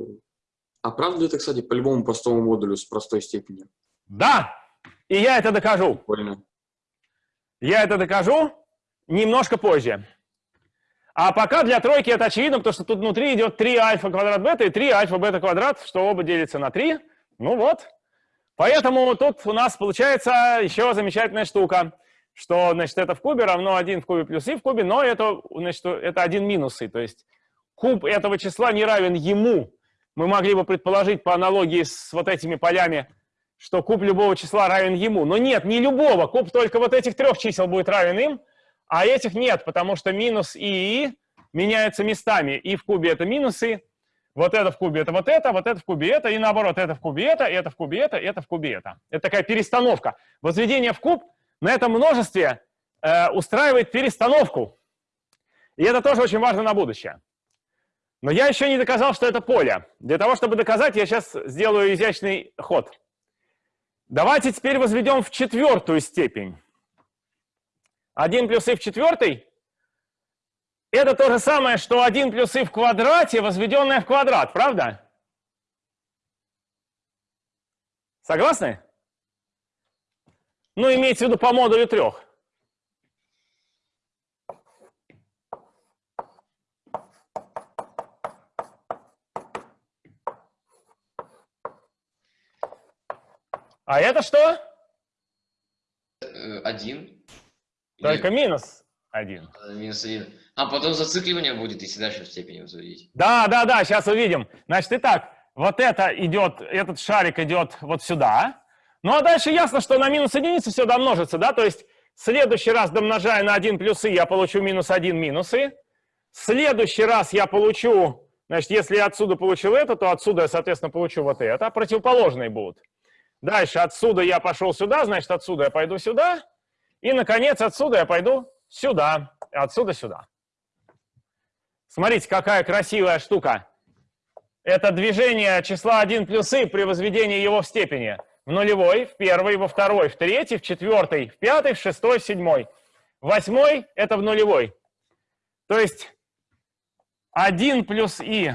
А правда ли это, кстати, по любому простому модулю с простой степенью? Да! И я это докажу. Прикольно. Я это докажу немножко позже. А пока для тройки это очевидно, потому что тут внутри идет 3 альфа квадрат бета и 3 альфа бета квадрат, что оба делятся на 3. Ну вот. Поэтому тут у нас получается еще замечательная штука, что, значит, это в кубе равно 1 в кубе плюс и в кубе, но это, значит, это 1 минус и, то есть куб этого числа не равен ему. Мы могли бы предположить по аналогии с вот этими полями, что куб любого числа равен ему. Но нет, не любого. Куб только вот этих трех чисел будет равен им, а этих нет, потому что минус и и меняются местами. И в кубе это минусы, вот это в кубе это вот это, вот это в кубе это, и наоборот, это в кубе это, это в кубе это, это в кубе это. Это такая перестановка. Возведение в куб на этом множестве э, устраивает перестановку. И это тоже очень важно на будущее. Но я еще не доказал, что это поле. Для того, чтобы доказать, я сейчас сделаю изящный ход. Давайте теперь возведем в четвертую степень. 1 плюс и в четвертой – это то же самое, что 1 плюс и в квадрате, возведенное в квадрат, правда? Согласны? Ну, имеется в виду по модулю трех. А это что? Э, Один. Только минус один. Или, э, Минус один. А потом зацикливание будет, если дальше в степени возводить. Да, да, да, сейчас увидим. Значит, итак, вот это идет, этот шарик идет вот сюда. Ну, а дальше ясно, что на минус единицу все домножится, да? То есть следующий раз домножая на 1 плюсы, я получу минус 1 минусы. В следующий раз я получу, значит, если я отсюда получил это, то отсюда я, соответственно, получу вот это. Противоположные будут. Дальше отсюда я пошел сюда, значит, отсюда я пойду сюда. И, наконец, отсюда я пойду сюда. Отсюда сюда. Смотрите, какая красивая штука. Это движение числа 1 плюс и при возведении его в степени. В нулевой, в первой, во второй, в третьей, в четвертой, в пятой, в шестой, в седьмой. Восьмой – это в нулевой. То есть 1 плюс и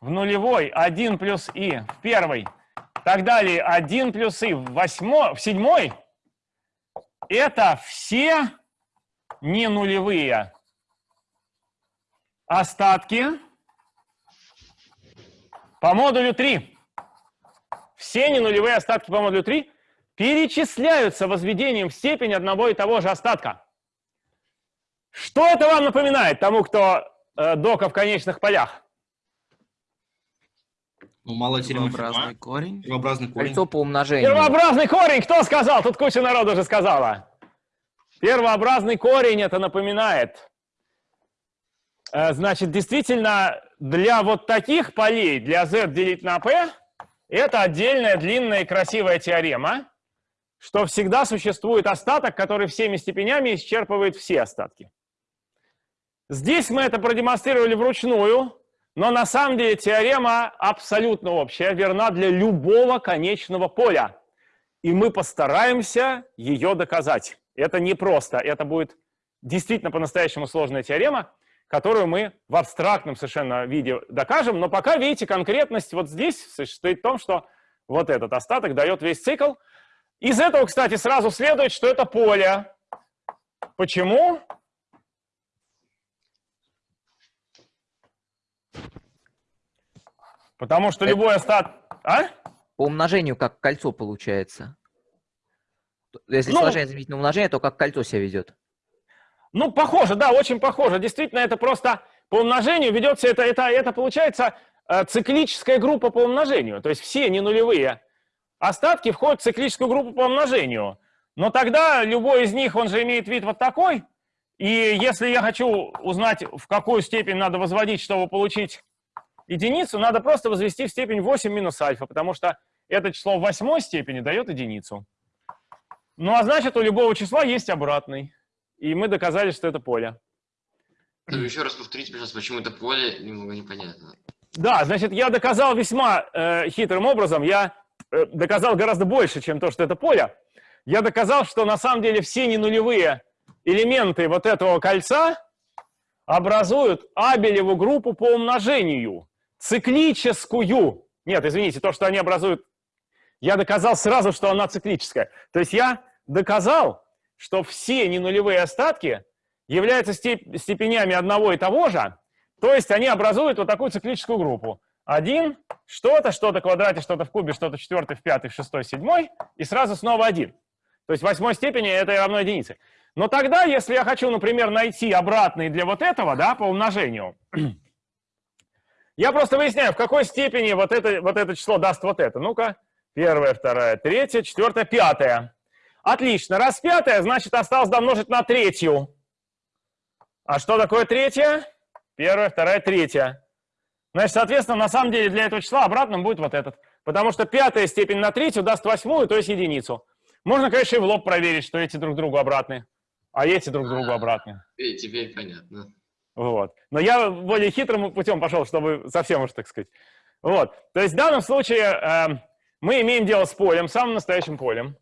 в нулевой, 1 плюс и в первой – так далее, 1 плюс и в, восьмой, в седьмой – это все не нулевые остатки по модулю 3. Все не нулевые остатки по модулю 3 перечисляются возведением в степень одного и того же остатка. Что это вам напоминает тому, кто э, дока в конечных полях? Ну, мало Первообразный корень. Первообразный корень. Кольцо по умножению. Первообразный корень, кто сказал? Тут куча народу уже сказала. Первообразный корень это напоминает. Э, Значит, действительно, для вот таких полей, для z делить на p, это отдельная длинная и красивая теорема, что всегда существует остаток, который всеми степенями исчерпывает все остатки. Здесь мы это продемонстрировали вручную, но на самом деле теорема абсолютно общая, верна для любого конечного поля. И мы постараемся ее доказать. Это непросто, это будет действительно по-настоящему сложная теорема, которую мы в абстрактном совершенно виде докажем. Но пока, видите, конкретность вот здесь состоит в том, что вот этот остаток дает весь цикл. Из этого, кстати, сразу следует, что это поле. Почему? Потому что любой остаток... А? По умножению как кольцо получается. Если Ну- сложение заменить на умножение, то как кольцо себя ведет. Ну, похоже, да, очень похоже. Действительно, это просто по умножению ведется, это, это, это получается э, циклическая группа по умножению. То есть все не нулевые остатки входят в циклическую группу по умножению. Но тогда любой из них, он же имеет вид вот такой. И если я хочу узнать, в какую степень надо возводить, чтобы получить единицу, надо просто возвести в степень 8 минус альфа, потому что это число в восьмой степени дает единицу. Ну, а значит, у любого числа есть обратный. И мы доказали, что это поле. Ну, еще раз повторите, пожалуйста, почему это поле, немного непонятно. Да, значит, я доказал весьма э, хитрым образом. Я э, доказал гораздо больше, чем то, что это поле. Я доказал, что на самом деле все ненулевые элементы вот этого кольца образуют Абелеву группу по умножению. Циклическую. Нет, извините, то, что они образуют, я доказал сразу, что она циклическая. То есть я доказал, что все ненулевые остатки являются степ- степенями одного и того же, то есть они образуют вот такую циклическую группу. Один, что-то, что-то в квадрате, что-то в кубе, что-то в четвертой, в пятой, в шестой, в седьмой, и сразу снова один. То есть в восьмой степени это равно единице. Но тогда, если я хочу, например, найти обратный для вот этого, да, по умножению, я просто выясняю, в какой степени вот это, вот это число даст вот это. Ну-ка, первая, вторая, третья, четвертая, пятая. Отлично. Раз пятая, значит, осталось домножить на третью. А что такое третья? Первая, вторая, третья. Значит, соответственно, на самом деле для этого числа обратным будет вот этот. Потому что пятая степень на третью даст восьмую, то есть единицу. Можно, конечно, и в лоб проверить, что эти друг другу обратные, а эти друг другу обратные. Теперь, теперь понятно. Вот. Но я более хитрым путем пошел, чтобы совсем уж так сказать. Вот. То есть в данном случае э, мы имеем дело с полем, самым настоящим полем.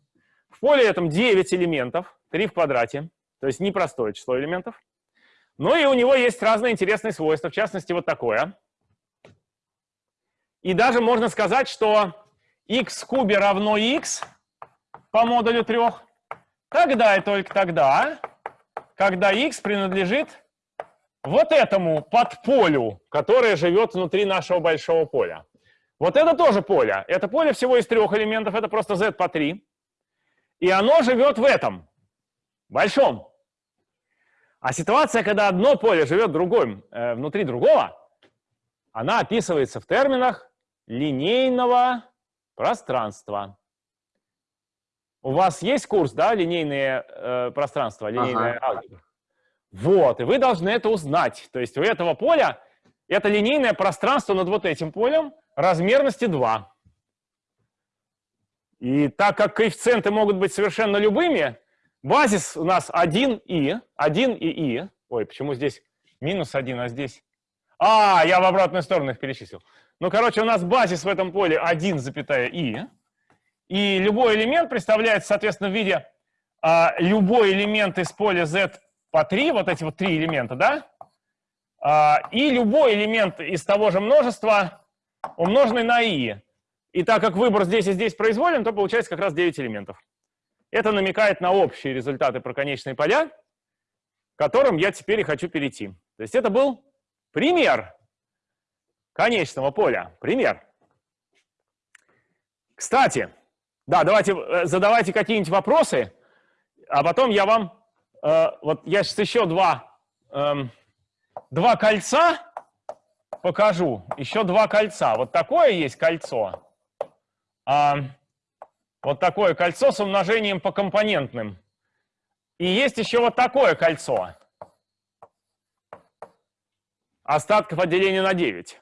В поле этом 9 элементов, 3 в квадрате, то есть непростое число элементов. Ну и у него есть разные интересные свойства, в частности вот такое. И даже можно сказать, что x в кубе равно x по модулю 3, тогда и только тогда, когда x принадлежит вот этому подполю, которое живет внутри нашего большого поля. Вот это тоже поле. Это поле всего из трех элементов, это просто z по 3. И оно живет в этом, большом. А ситуация, когда одно поле живет другим, э, внутри другого, она описывается в терминах линейного пространства. У вас есть курс, да, линейные э, пространства, линейная Ага. алгебра? Вот, и вы должны это узнать. То есть у этого поля это линейное пространство над вот этим полем размерности 2. И так как коэффициенты могут быть совершенно любыми, базис у нас 1 и, 1 и и. Ой, почему здесь минус 1, а здесь... А, я в обратную сторону их перечислил. Ну, короче, у нас базис в этом поле 1, запятая и. И любой элемент представляется, соответственно, в виде а, любой элемент из поля z по 3, вот эти вот три элемента, да? А, и любой элемент из того же множества, умноженный на i. И так как выбор здесь и здесь произволен, то получается как раз 9 элементов. Это намекает на общие результаты про конечные поля, к которым я теперь и хочу перейти. То есть это был пример конечного поля. Пример. Кстати, да, давайте э, задавайте какие-нибудь вопросы, а потом я вам, э, вот я сейчас еще два, эм, два кольца покажу, еще два кольца. Вот такое есть кольцо, вот такое кольцо с умножением по компонентным. И есть еще вот такое кольцо. Остатков отделения на 9.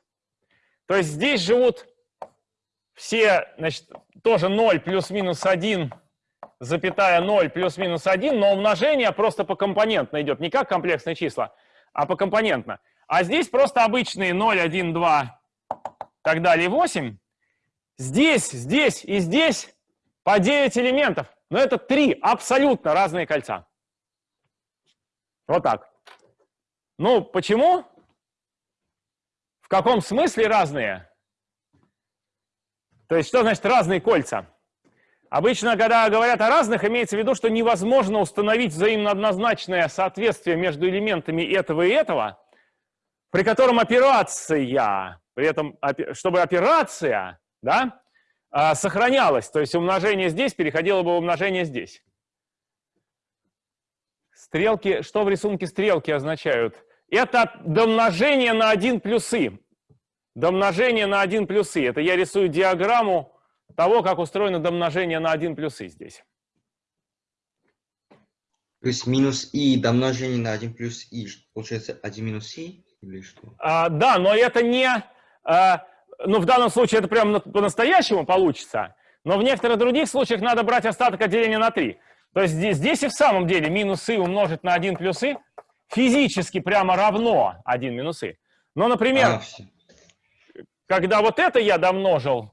То есть здесь живут все, значит, тоже 0 плюс-минус 1, запятая 0 плюс-минус 1, но умножение просто по компонентно идет, не как комплексные числа, а по компонентно. А здесь просто обычные 0, 1, 2, так далее, 8. Здесь, здесь и здесь по 9 элементов. Но это три абсолютно разные кольца. Вот так. Ну, почему? В каком смысле разные? То есть, что значит разные кольца? Обычно, когда говорят о разных, имеется в виду, что невозможно установить взаимно однозначное соответствие между элементами этого и этого, при котором операция, при этом, чтобы операция, да, а, сохранялась, то есть умножение здесь переходило бы в умножение здесь. Стрелки, что в рисунке стрелки означают? Это домножение на 1 плюсы. Домножение на 1 плюсы. Это я рисую диаграмму того, как устроено домножение на 1 плюсы здесь. То есть минус и домножение на 1 плюс и, получается 1 минус и или что? А, да, но это не... а, ну, в данном случае это прям на- по-настоящему получится, но в некоторых других случаях надо брать остаток отделения на 3. То есть здесь, здесь и в самом деле минус и умножить на 1 плюс и физически прямо равно 1 минус и. Но, например, А, когда вот это я домножил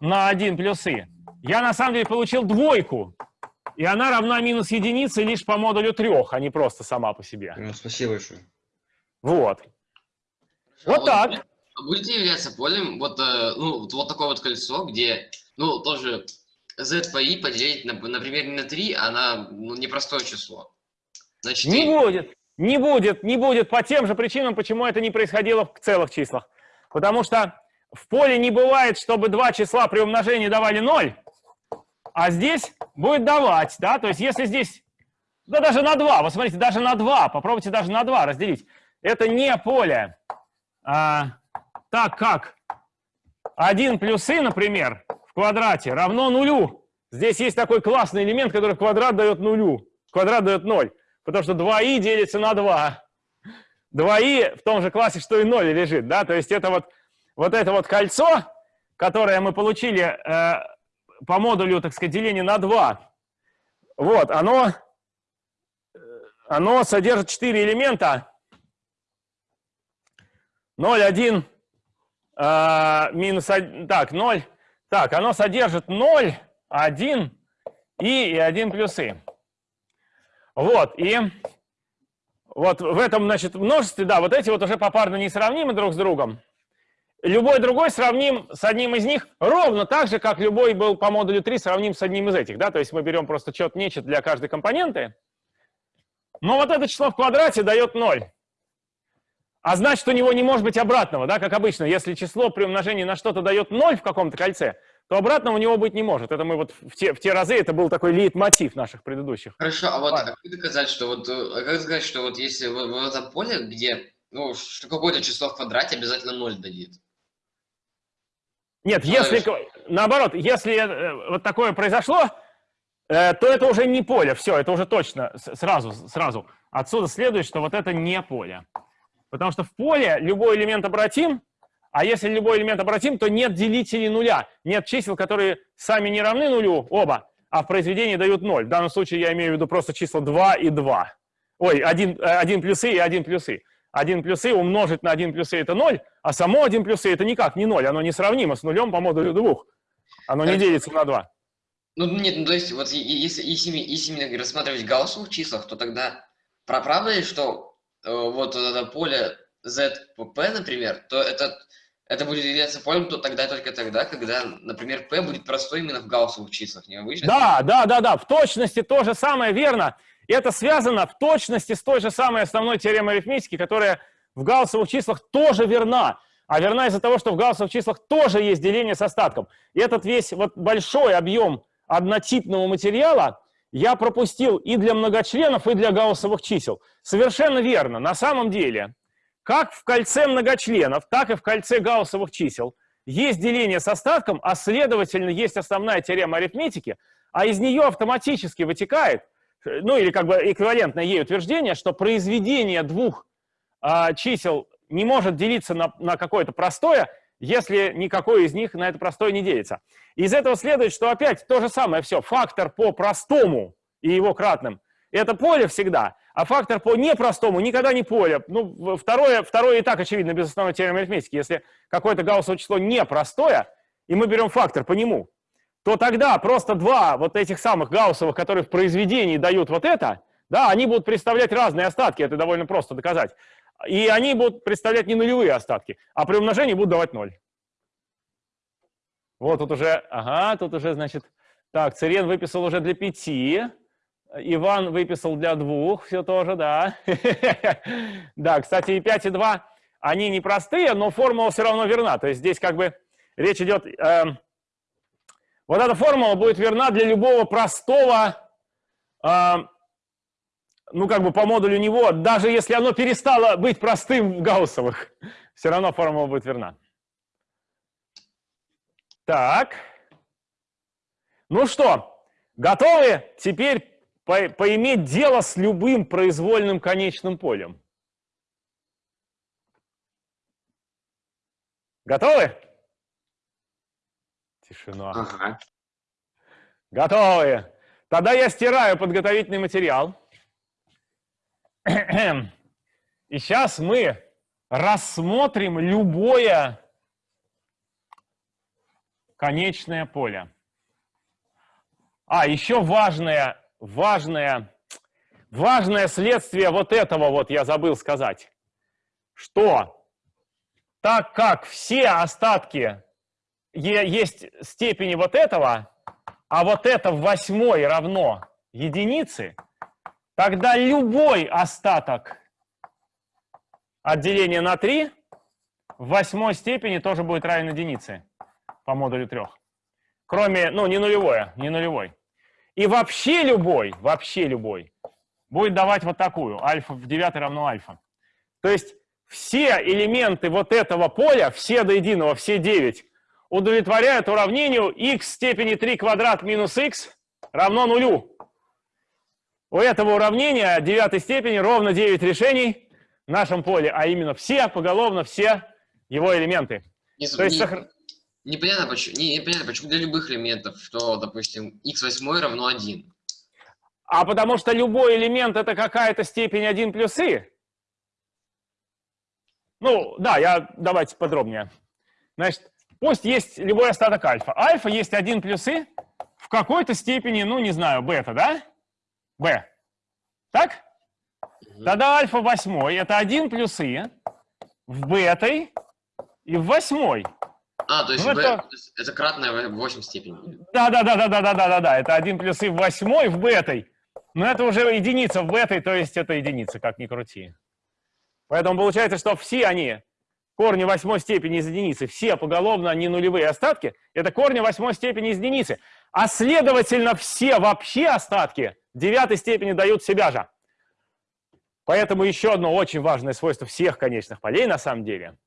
на 1 плюс и, я на самом деле получил двойку. И она равна минус единице лишь по модулю 3, а не просто сама по себе. Прям спасибо большое. Вот. Вот так. А Будете являться полем вот, э, ну, вот, вот такое вот кольцо, где, ну, тоже z по i поделить, на, например, не на 3, а на ну, непростое число. На 4. Не будет, не будет, не будет по тем же причинам, почему это не происходило в целых числах. Потому что в поле не бывает, чтобы два числа при умножении давали 0, а здесь будет давать, да, то есть если здесь, да даже на 2, вот смотрите, даже на 2, попробуйте даже на 2 разделить. Это не поле, а, так как 1 плюс и, например, в квадрате равно нулю. Здесь есть такой классный элемент, который квадрат дает нулю, квадрат дает 0. Потому что 2i делится на 2. 2i в том же классе, что и 0 лежит, да, то есть это вот вот это вот кольцо, которое мы получили э, по модулю, так сказать, деления на 2, вот, оно, оно содержит 4 элемента. 0, 1, э, минус 1, так, 0. Так, оно содержит 0, 1 и, и 1 плюс и. Вот, и вот в этом, значит, множестве, да, вот эти вот уже попарно несравнимы друг с другом. Любой другой сравним с одним из них ровно так же, как любой был по модулю 3 сравним с одним из этих, да, то есть мы берем просто чет-нечет для каждой компоненты. Но вот это число в квадрате дает 0. А значит, у него не может быть обратного, да, как обычно. Если число при умножении на что-то дает 0 в каком-то кольце, то обратного у него быть не может. Это мы вот в те, в те разы, это был такой лейтмотив наших предыдущих. Хорошо, а вот Ладно. как доказать, что вот, э, а как сказать, что вот если в, в этом поле, где, ну, что какое-то число в квадрате обязательно 0 дадит? Нет, Ну, если, знаешь. наоборот, если э, вот такое произошло, э, то это уже не поле, все, это уже точно, сразу, сразу. Отсюда следует, что вот это не поле. Потому что в поле любой элемент обратим, а если любой элемент обратим, то нет делителей нуля, нет чисел, которые сами не равны нулю, оба, а в произведении дают 0. В данном случае я имею в виду просто числа 2 и 2. Ой, 1, 1 плюсы и 1 плюсы. 1 плюсы умножить на 1 плюсы это 0, а само 1 плюсы это никак не 0, оно несравнимо с нулем по модулю 2. Оно не делится на 2. Ну, нет, ну, то есть, вот если, если, если рассматривать в гауссовых числах, то тогда правда ли, что э, вот это поле ZP, например, то это, это будет являться полем то тогда только тогда, когда, например, P будет простой именно в гауссовых числах, не обычно? Да, да, да, да, в точности то же самое верно. И это связано в точности с той же самой основной теоремой арифметики, которая в гауссовых числах тоже верна. А верна из-за того, что в гауссовых числах тоже есть деление с остатком. И этот весь вот большой объем однотипного материала я пропустил и для многочленов, и для гауссовых чисел. Совершенно верно. На самом деле, как в кольце многочленов, так и в кольце гауссовых чисел есть деление с остатком, а следовательно есть основная теорема арифметики, а из нее автоматически вытекает, ну или как бы эквивалентное ей утверждение, что произведение двух а, чисел не может делиться на, на какое-то простое, если никакое из них на это простое не делится. Из этого следует, что опять то же самое все. Фактор по простому и его кратным – это поле всегда, а фактор по непростому никогда не поле. Ну, второе, второе и так очевидно без основной теоремы арифметики. Если какое-то гауссово число непростое, и мы берем фактор по нему, то тогда просто два вот этих самых гауссовых, которые в произведении дают вот это, да, они будут представлять разные остатки, это довольно просто доказать. И они будут представлять не нулевые остатки, а при умножении будут давать ноль. Вот тут уже, ага, тут уже, значит, так, Цирен выписал уже для пяти, Иван выписал для двух, все тоже, да. Да, кстати, и 5, и 2, они непростые, но формула все равно верна. То есть здесь как бы речь идет... эм, вот эта формула будет верна для любого простого, эм, ну как бы по модулю него, даже если оно перестало быть простым в гауссовых, все равно формула будет верна. Так. Ну что, готовы теперь по- поиметь дело с любым произвольным конечным полем? Готовы? Тишина. Ага. Готовы. Тогда я стираю подготовительный материал. И сейчас мы рассмотрим любое конечное поле. А, еще важное, важное, важное следствие вот этого вот я забыл сказать, что так как все остатки есть степени вот этого, а вот это в восьмой равно единице, тогда любой остаток от деления на 3 в восьмой степени тоже будет равен единице по модулю трех. Кроме, ну, не нулевое, не нулевой. И вообще любой, вообще любой будет давать вот такую. Альфа в девятой равно альфа. То есть все элементы вот этого поля, все до единого, все 9, удовлетворяют уравнению x в степени 3 квадрат минус x равно нулю. У этого уравнения девятой степени ровно 9 решений в нашем поле, а именно все, поголовно все его элементы. Не, То есть не- сохр- непонятно, почему, не, непонятно, почему для любых элементов, что, допустим, x8 равно 1. А потому что любой элемент это какая-то степень 1 плюс и. Ну, да, я давайте подробнее. Значит, пусть есть любой остаток альфа. Альфа есть 1 плюс и в какой-то степени, ну, не знаю, бета, да? B. Так? Тогда альфа восьмой это 1 плюс и в бетой и в восьмой. А, то есть, Ну, b- это- это кратное 8 степени. Да, да, да, да, да, да, да, да, да. Это 1 плюс и в восьмой в бетой. Но это уже единица в бетой, то есть это единица, как ни крути. Поэтому получается, что все они, корни восьмой степени из единицы, все поголовно не нулевые остатки, это корни восьмой степени из единицы. А следовательно, все вообще остатки девятой степени дают себя же. Поэтому еще одно очень важное свойство всех конечных полей на самом деле,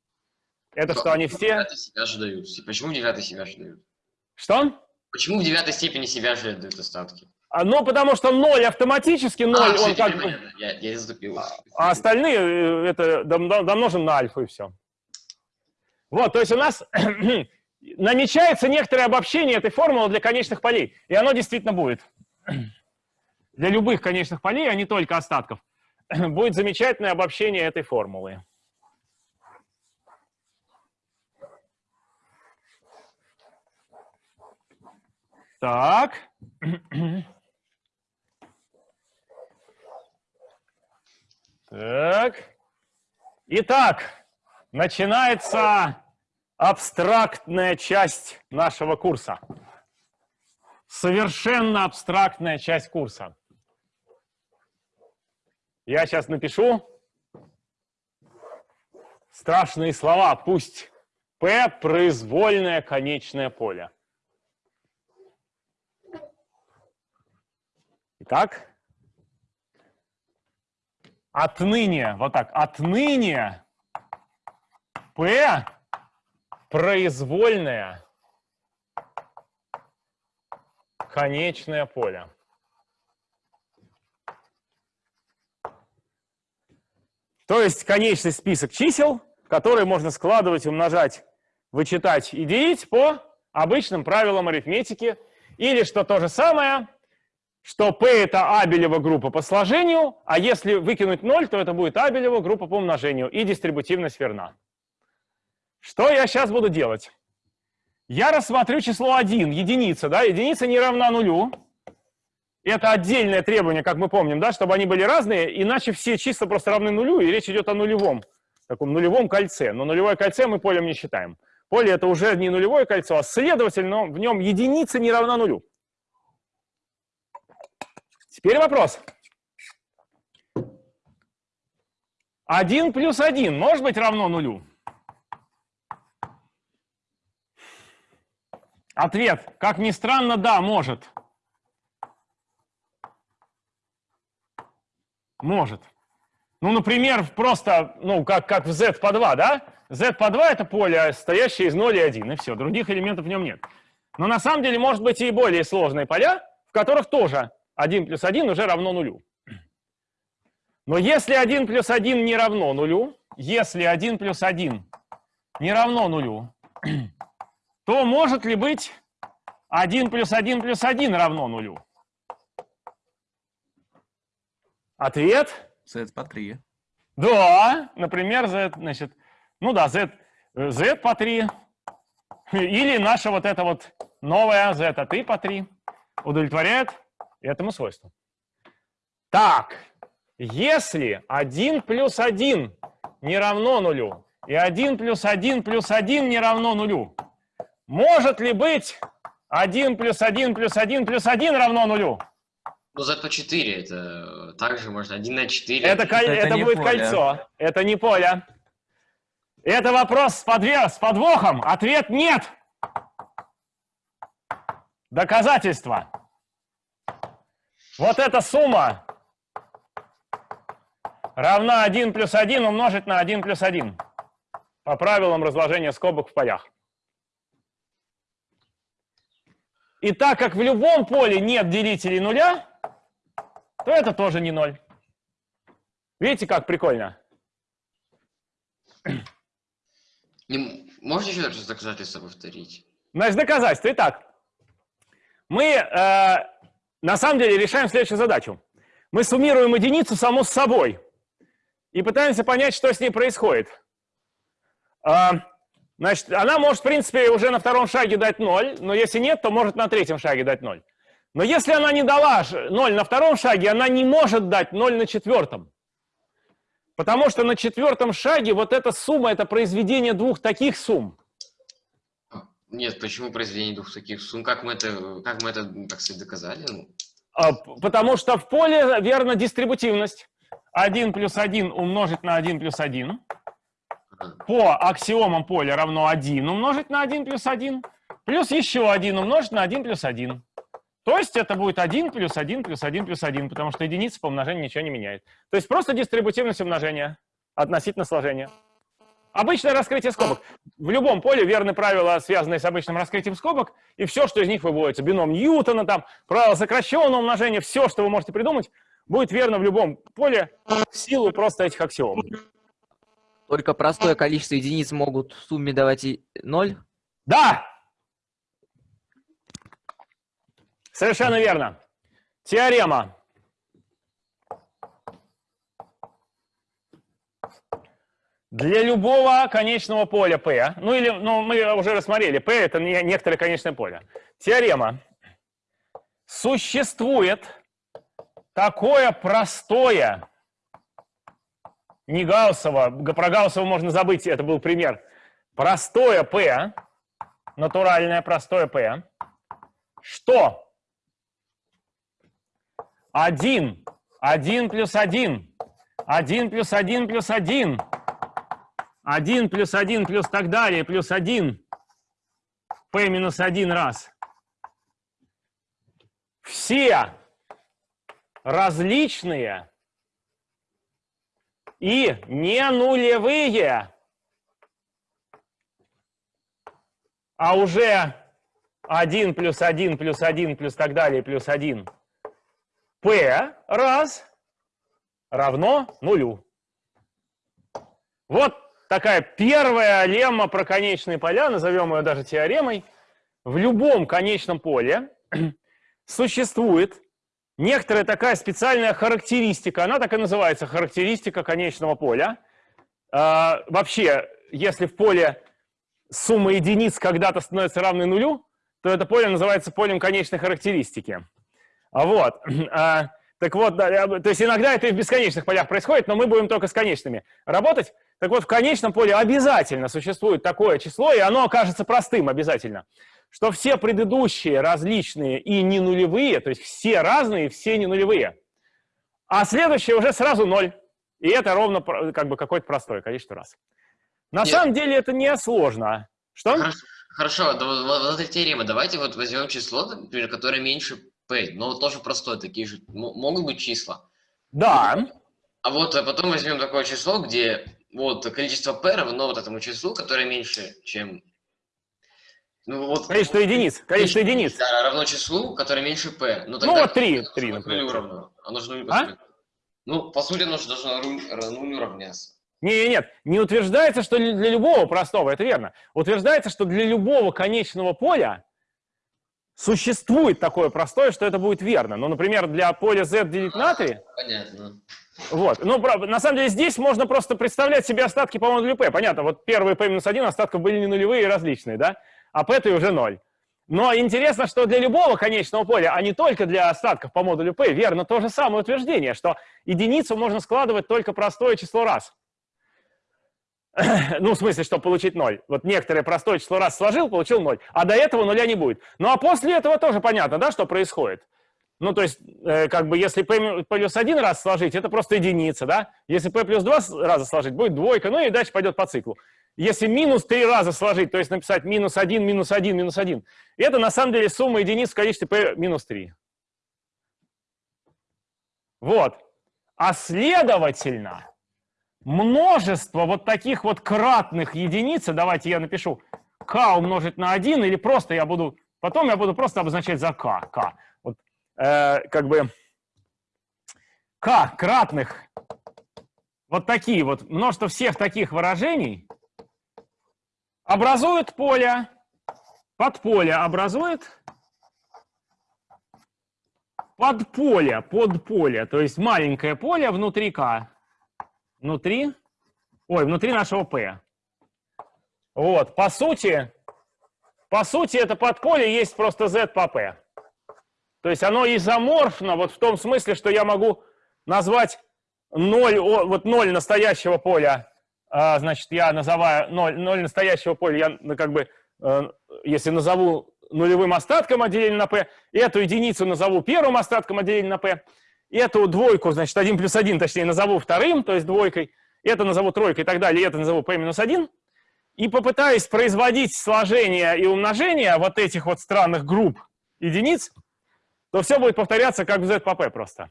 это что они все... Себя же дают. Почему в девятой себя же дают? Что? Почему в девятой степени себя же дают остатки? А, Ну, потому что ноль автоматически, ноль, а, он как бы... Я, я заступил. А остальные э, это дом- дом- домножим на альфа и все. Вот, то есть у нас намечается некоторое обобщение этой формулы для конечных полей. И оно действительно будет. Для любых конечных полей, а не только остатков, будет замечательное обобщение этой формулы. Так. Так. Итак, начинается абстрактная часть нашего курса. Совершенно абстрактная часть курса. Я сейчас напишу страшные слова. Пусть P – произвольное конечное поле. Итак, отныне, вот так, отныне P произвольное конечное поле. То есть конечный список чисел, которые можно складывать, умножать, вычитать и делить по обычным правилам арифметики. Или, что то же самое, что P это Абелева группа по сложению, а если выкинуть 0, то это будет Абелева группа по умножению, и дистрибутивность верна. Что я сейчас буду делать? Я рассмотрю число 1, единица, да, единица не равна нулю. Это отдельное требование, как мы помним, да, чтобы они были разные, иначе все числа просто равны нулю, и речь идет о нулевом, таком нулевом кольце. Но нулевое кольце мы полем не считаем. Поле это уже не нулевое кольцо, а следовательно в нем единица не равна нулю. Теперь вопрос. 1 плюс 1 может быть равно нулю? Ответ, как ни странно, да, может. Может. Ну, например, просто, ну, как, как в z по 2, да? z по 2 это поле, состоящее из 0 и 1, и все, других элементов в нем нет. Но на самом деле может быть и более сложные поля, в которых тоже 1 плюс 1 уже равно нулю. Но если 1 плюс 1 не равно нулю, если 1 плюс 1 не равно нулю, то может ли быть 1 плюс 1 плюс 1 равно нулю? Ответ Z по 3. да, например, z, значит, ну да, z, z по 3, или наша вот эта вот новая z от i по 3 удовлетворяет этому свойству. Так, если 1 плюс 1 не равно нулю, и 1 плюс 1 плюс 1 не равно нулю, может ли быть 1 плюс 1 плюс 1 плюс 1 равно нулю? Ну, по 4, это также можно 1 на 4. Это, Это это будет поле. кольцо, это не поле. Это вопрос с, подве- с подвохом. Ответ нет. Доказательство. Вот эта сумма равна 1 плюс 1 умножить на 1 плюс 1 по правилам разложения скобок в полях. И так как в любом поле нет делителей нуля, то это тоже не ноль. Видите, как прикольно? Не- Можно еще раз доказательство повторить? Значит, доказательство. Итак, мы э, на самом деле решаем следующую задачу. Мы суммируем единицу само с собой и пытаемся понять, что с ней происходит. А, значит, она может, в принципе, уже на втором шаге дать 0, но если нет, то может на третьем шаге дать 0. Но если она не дала 0 на втором шаге, она не может дать 0 на четвертом. Потому что на четвертом шаге вот эта сумма – это произведение двух таких сумм. Нет, почему произведение двух таких сумм? Как мы это, как мы это так сказать, доказали? Ну, А, Потому что в поле верна дистрибутивность. 1 плюс 1 умножить на 1 плюс 1. По аксиомам поля равно 1 умножить на 1 плюс 1. Плюс еще 1 умножить на 1 плюс 1. То есть это будет 1 плюс 1 плюс 1 плюс 1, потому что единица по умножению ничего не меняет. То есть просто дистрибутивность умножения относительно сложения. Обычное раскрытие скобок. В любом поле верны правила, связанные с обычным раскрытием скобок, и все, что из них выводится. Бином Ньютона, там, правило сокращенного умножения, все, что вы можете придумать, будет верно в любом поле в силу просто этих аксиом. Только простое количество единиц могут в сумме давать и 0. Да! Совершенно верно. Теорема. Для любого конечного поля P, ну или, ну мы уже рассмотрели, P это не некоторое конечное поле. Теорема. Существует такое простое, не Гауссово, г- про Гауссово можно забыть, это был пример, простое P, натуральное простое P, что? 1, 1 плюс 1, 1 плюс 1 плюс 1, 1 плюс 1 плюс так далее, плюс 1, p минус 1 раз. Все различные и не нулевые, а уже 1 плюс 1 плюс 1 плюс так далее плюс 1 p раз равно нулю. Вот такая первая лемма про конечные поля, назовем ее даже теоремой. В любом конечном поле существует некоторая такая специальная характеристика, она так и называется, характеристика конечного поля. А, вообще, если в поле сумма единиц когда-то становится равной нулю, то это поле называется полем конечной характеристики. А Вот. А, Так вот, да, то есть иногда это и в бесконечных полях происходит, но мы будем только с конечными работать. Так вот, в конечном поле обязательно существует такое число, и оно окажется простым обязательно, что все предыдущие различные и не нулевые, то есть все разные, все не нулевые, а следующее уже сразу ноль. И это ровно как бы какое-то простое количество раз. На Нет. самом деле это не сложно. Что? Хорошо, хорошо, да вот, вот- эта теорема. Давайте вот возьмем число, например, которое меньше p, но тоже простое, такие же могут быть числа. Да. А вот а потом возьмем такое число, где вот количество p равно вот этому числу, которое меньше, чем... Ну, вот, Количество единиц. Количество единиц. Да, равно числу, которое меньше p. Ну, Ну, вот три, оно три, должно быть например. нулю равно. Оно же нулю А? Ну, по сути, оно же должно нулю равняться. Не, нет, не утверждается, что для любого простого, это верно. Утверждается, что для любого конечного поля существует такое простое, что это будет верно. Ну, например, для поля z делить на 3, Понятно. вот. Ну, на самом деле здесь можно просто представлять себе остатки по модулю p. Понятно, вот первые p минус 1 остатков были не нулевые и различные, да? А p уже 0. Но интересно, что для любого конечного поля, а не только для остатков по модулю p, верно то же самое утверждение, что единицу можно складывать только простое число раз. Ну, в смысле, чтобы получить 0. Вот некоторое простое число раз сложил, получил 0. А до этого нуля не будет. Ну, а после этого тоже понятно, да, что происходит. Ну, то есть, э, как бы, если p плюс один раз сложить, это просто единица, да? Если p плюс два раза сложить, будет двойка, ну и дальше пойдет по циклу. Если минус три раза сложить, то есть написать минус один, минус один, минус один, это на самом деле сумма единиц в количестве p минус 3. Вот. А следовательно, множество вот таких вот кратных единиц, давайте я напишу k умножить на 1, или просто я буду, потом я буду просто обозначать за k, k. Вот, э, как бы k кратных, вот такие вот, множество всех таких выражений, образует поле, подполе образует. Подполе, подполе, то есть маленькое поле внутри К, внутри, ой, внутри нашего P. Вот, по сути, по сути, это подполе есть просто Z по P. То есть оно изоморфно вот в том смысле, что я могу назвать 0, вот 0 настоящего поля, значит, я называю 0, 0 настоящего поля, я ну, как бы, э, если назову нулевым остатком отделения на p, эту единицу назову первым остатком отделения на p, эту двойку, значит, 1 плюс 1, точнее, назову вторым, то есть двойкой, это назову тройкой и так далее, это назову p минус 1, и попытаюсь производить сложение и умножение вот этих вот странных групп единиц, то все будет повторяться как в z по p просто.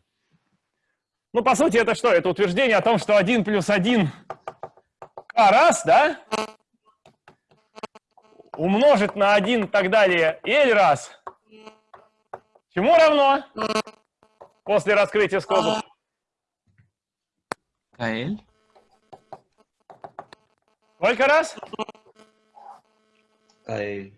Ну, по сути, это что? Это утверждение о том, что 1 плюс 1 k раз, да? умножить на 1 и так далее L раз. Чему равно? После раскрытия скобок. КЛ. Сколько раз? L.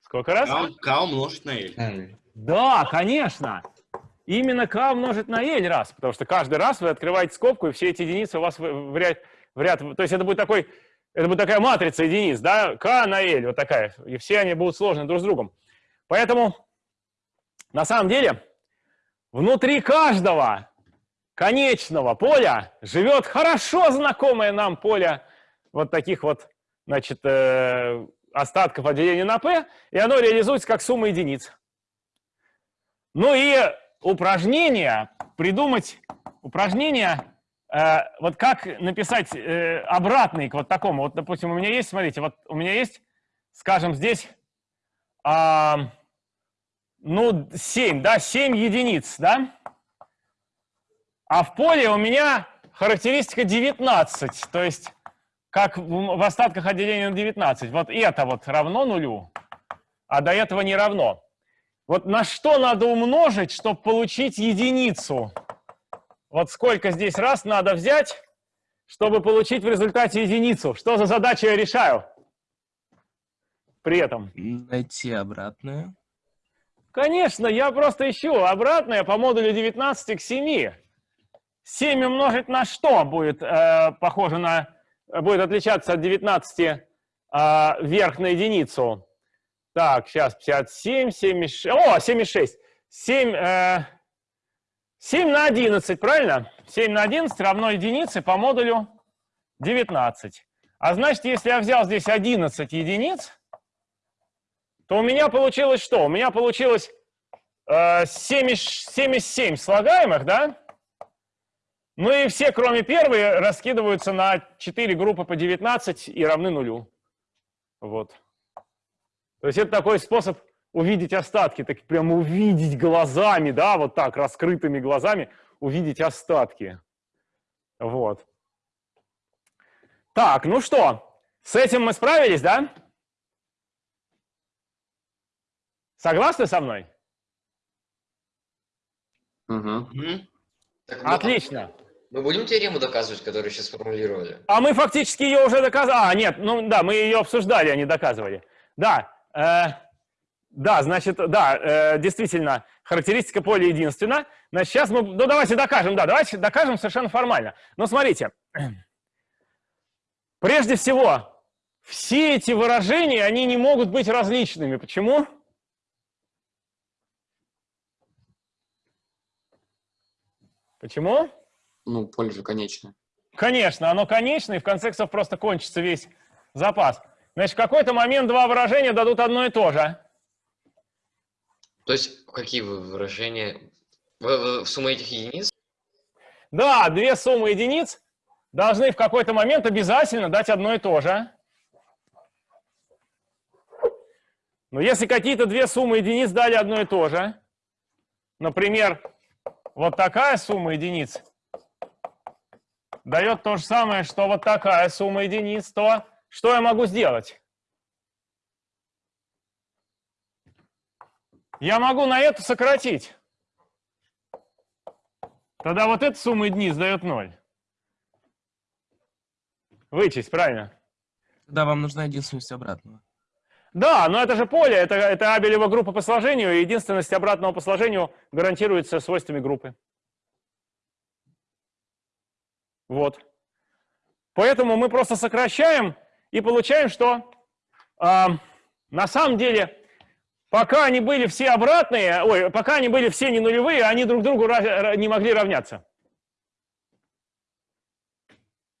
Сколько раз? К, умножить на L. L. Да, конечно. Именно k умножить на L раз, потому что каждый раз вы открываете скобку, и все эти единицы у вас в ряд, в ряд то есть это будет такой, это будет такая матрица единиц, да, k на L, вот такая, и все они будут сложны друг с другом. Поэтому, на самом деле, внутри каждого конечного поля живет хорошо знакомое нам поле вот таких вот, значит, э, остатков отделения на p, и оно реализуется как сумма единиц. Ну и упражнение, придумать упражнение, э, вот как написать э, обратный к вот такому. Вот, допустим, у меня есть, смотрите, вот у меня есть, скажем, здесь, а, ну, 7, да, 7 единиц, да? А в поле у меня характеристика 19, то есть как в остатках отделения на 19. Вот это вот равно нулю, а до этого не равно. Вот на что надо умножить, чтобы получить единицу? Вот сколько здесь раз надо взять, чтобы получить в результате единицу? Что за задачу я решаю? При этом. Найти обратную. Конечно, я просто ищу обратное по модулю 19 к 7. 7 умножить на что будет э, похоже на... будет отличаться от 19 э, вверх на единицу? Так, сейчас 57, 76. О, 76. 7, э, 7 на 11, правильно? 7 на 11 равно единице по модулю 19. А значит, если я взял здесь 11 единиц, то у меня получилось что? У меня получилось э, 7, 77 слагаемых, да? Ну и все, кроме первой, раскидываются на 4 группы по 19 и равны нулю. Вот. То есть это такой способ увидеть остатки, так прямо увидеть глазами, да, вот так, раскрытыми глазами, увидеть остатки. Вот. Так, ну что, с этим мы справились, да? Согласны со мной? Угу. Так, ну, Отлично. Мы будем теорему доказывать, которую сейчас сформулировали? А мы фактически ее уже доказали. А, нет, ну да, мы ее обсуждали, а не доказывали. Да, да, значит, да, э, действительно, характеристика поля единственна. Значит, сейчас мы, ну давайте докажем, да, давайте докажем совершенно формально. Но смотрите, прежде всего, все эти выражения, они не могут быть различными. Почему? Почему? Ну, поле же конечное. Конечно, оно конечное, и в конце концов просто кончится весь запас. Значит, в какой-то момент два выражения дадут одно и то же. То есть, какие вы выражения? В, в- сумма этих единиц? Да, две суммы единиц должны в какой-то момент обязательно дать одно и то же. Но если какие-то две суммы единиц дали одно и то же, например, вот такая сумма единиц дает то же самое, что вот такая сумма единиц, то что я могу сделать? Я могу на эту сократить. Тогда вот эта сумма единиц дает 0. Вычесть, правильно? Тогда вам нужна единственность обратного. Да, но это же поле, это, это абелева группа по сложению, и единственность обратного по сложению гарантируется свойствами группы. Вот. Поэтому мы просто сокращаем и получаем, что э, на самом деле, пока они были все обратные, ой, пока они были все не нулевые, они друг другу не могли равняться.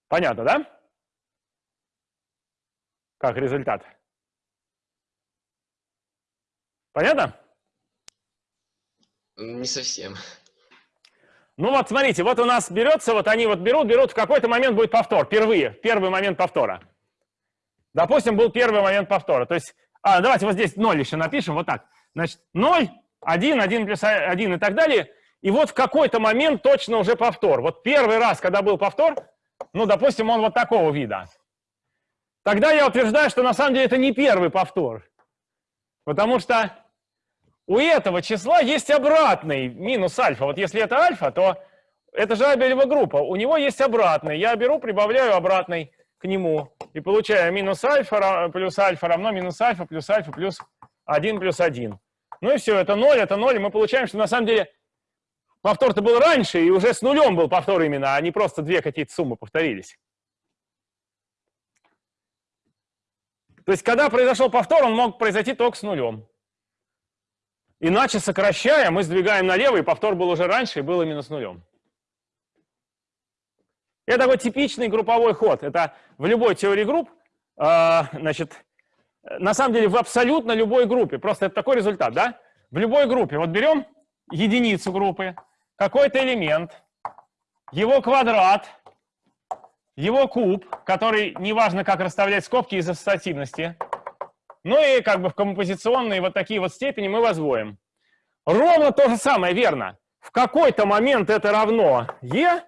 Понятно, да? Как результат. Понятно? Не совсем. Ну вот, смотрите, вот у нас берется, вот они вот берут, берут, в какой-то момент будет повтор, впервые, первый момент повтора. Допустим, был первый момент повтора. То есть, а, давайте вот здесь 0 еще напишем, вот так. Значит, 0, 1, 1 плюс 1 и так далее. И вот в какой-то момент точно уже повтор. Вот первый раз, когда был повтор, ну, допустим, он вот такого вида. Тогда я утверждаю, что на самом деле это не первый повтор. Потому что у этого числа есть обратный минус альфа. Вот если это альфа, то это же абелева группа. У него есть обратный. Я беру, прибавляю обратный к нему и получаю минус альфа плюс альфа равно минус альфа плюс альфа плюс 1 плюс 1. Ну и все, это 0, это 0, и мы получаем, что на самом деле повтор-то был раньше, и уже с нулем был повтор именно, а не просто две какие-то суммы повторились. То есть, когда произошел повтор, он мог произойти только с нулем. Иначе, сокращая, мы сдвигаем налево, и повтор был уже раньше, и был именно с нулем. Это такой типичный групповой ход. Это в любой теории групп, э, значит, на самом деле в абсолютно любой группе. Просто это такой результат, да? В любой группе. Вот берем единицу группы, какой-то элемент, его квадрат, его куб, который неважно как расставлять скобки из ассоциативности, ну и как бы в композиционные вот такие вот степени мы возводим. Ровно то же самое, верно. В какой-то момент это равно e,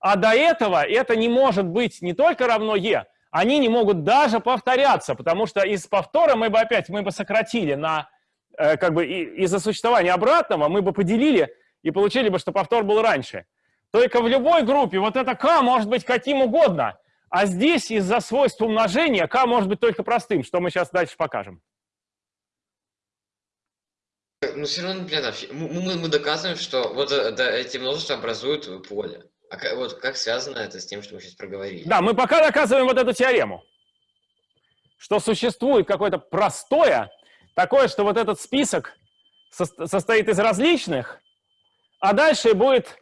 а до этого это не может быть не только равно e, они не могут даже повторяться, потому что из повтора мы бы опять мы бы сократили на э, как бы из-за существования обратного мы бы поделили и получили бы, что повтор был раньше. Только в любой группе вот это k может быть каким угодно, а здесь из-за свойств умножения k может быть только простым, что мы сейчас дальше покажем. Но все равно, вообще, мы, мы- мы доказываем, что вот э, да, эти множества образуют поле. А ка- вот как связано это с тем, что мы сейчас проговорили? Да, мы пока доказываем вот эту теорему, что существует какое-то простое, такое, что вот этот список сос- состоит из различных, а дальше будет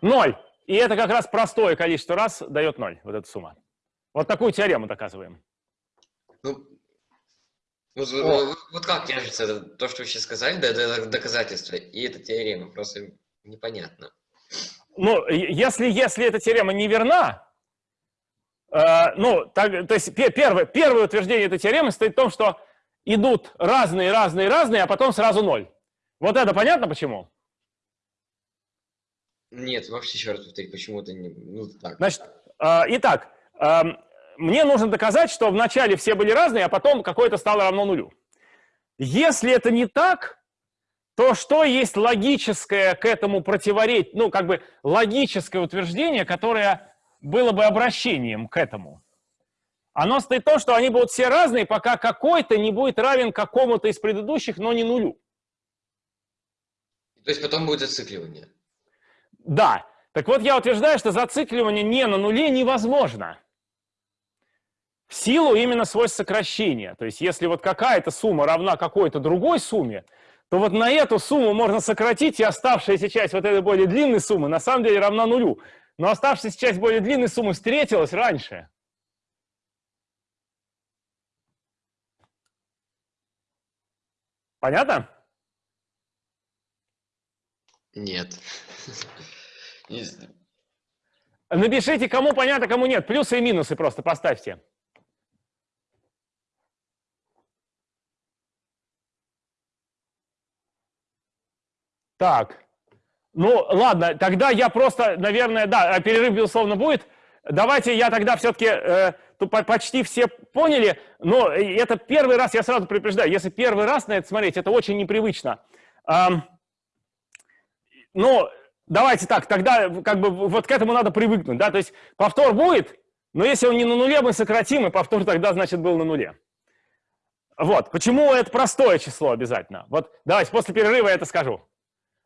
ноль. И это как раз простое количество раз дает ноль, вот эта сумма. Вот такую теорему доказываем. Ну, вот, вот- вот как это, то, что вы сейчас сказали, да, это доказательство, и эта теорема, просто непонятно. Ну, если, если эта теорема не верна, э, ну, так, то есть пе- первое, первое утверждение этой теоремы стоит в том, что идут разные, разные, разные, а потом сразу ноль. Вот это понятно почему? Нет, вообще еще раз повтори, почему это не... Ну, так. Значит, э, итак, эм, мне нужно доказать, что вначале все были разные, а потом какое-то стало равно нулю. Если это не так, то что есть логическое к этому противоречие, ну, как бы логическое утверждение, которое было бы обращением к этому? Оно стоит в том, что они будут все разные, пока какой-то не будет равен какому-то из предыдущих, но не нулю. То есть потом будет зацикливание. Да. Так вот, я утверждаю, что зацикливание не на нуле невозможно. В силу именно свойств сокращения. То есть, если вот какая-то сумма равна какой-то другой сумме, то вот на эту сумму можно сократить, и оставшаяся часть вот этой более длинной суммы на самом деле равна нулю. Но оставшаяся часть более длинной суммы встретилась раньше. Понятно? Нет. Напишите, кому понятно, кому нет. Плюсы и минусы просто поставьте. Так. Ну, ладно, тогда я просто, наверное, да, а перерыв, безусловно, будет. Давайте я тогда все-таки, почти все поняли, но это первый раз, я сразу предупреждаю, если первый раз на это смотреть, это очень непривычно. Ам, ну, давайте так, тогда как бы вот к этому надо привыкнуть, да, то есть повтор будет, Но если он не на нуле, мы сократим, и повтор тогда, значит, был на нуле. Вот. Почему это простое число обязательно? Вот давайте после перерыва я это скажу.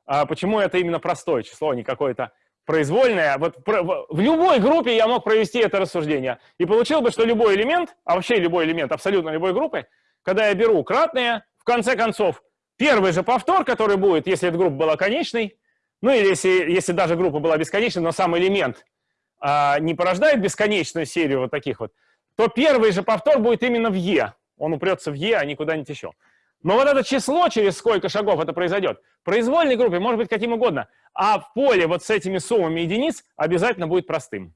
А почему это именно простое число, а не какое-то произвольное? Вот в любой группе я мог провести это рассуждение. И получил бы, что любой элемент, а вообще любой элемент абсолютно любой группы, когда я беру кратное, в конце концов, первый же повтор, который будет, если эта группа была конечной, ну или если, если даже группа была бесконечной, но сам элемент а, не порождает бесконечную серию вот таких вот, то первый же повтор будет именно в Е. Он упрется в Е, а не куда-нибудь еще. Но вот это число, через сколько шагов это произойдет, в произвольной группе может быть каким угодно, а в поле вот с этими суммами единиц обязательно будет простым.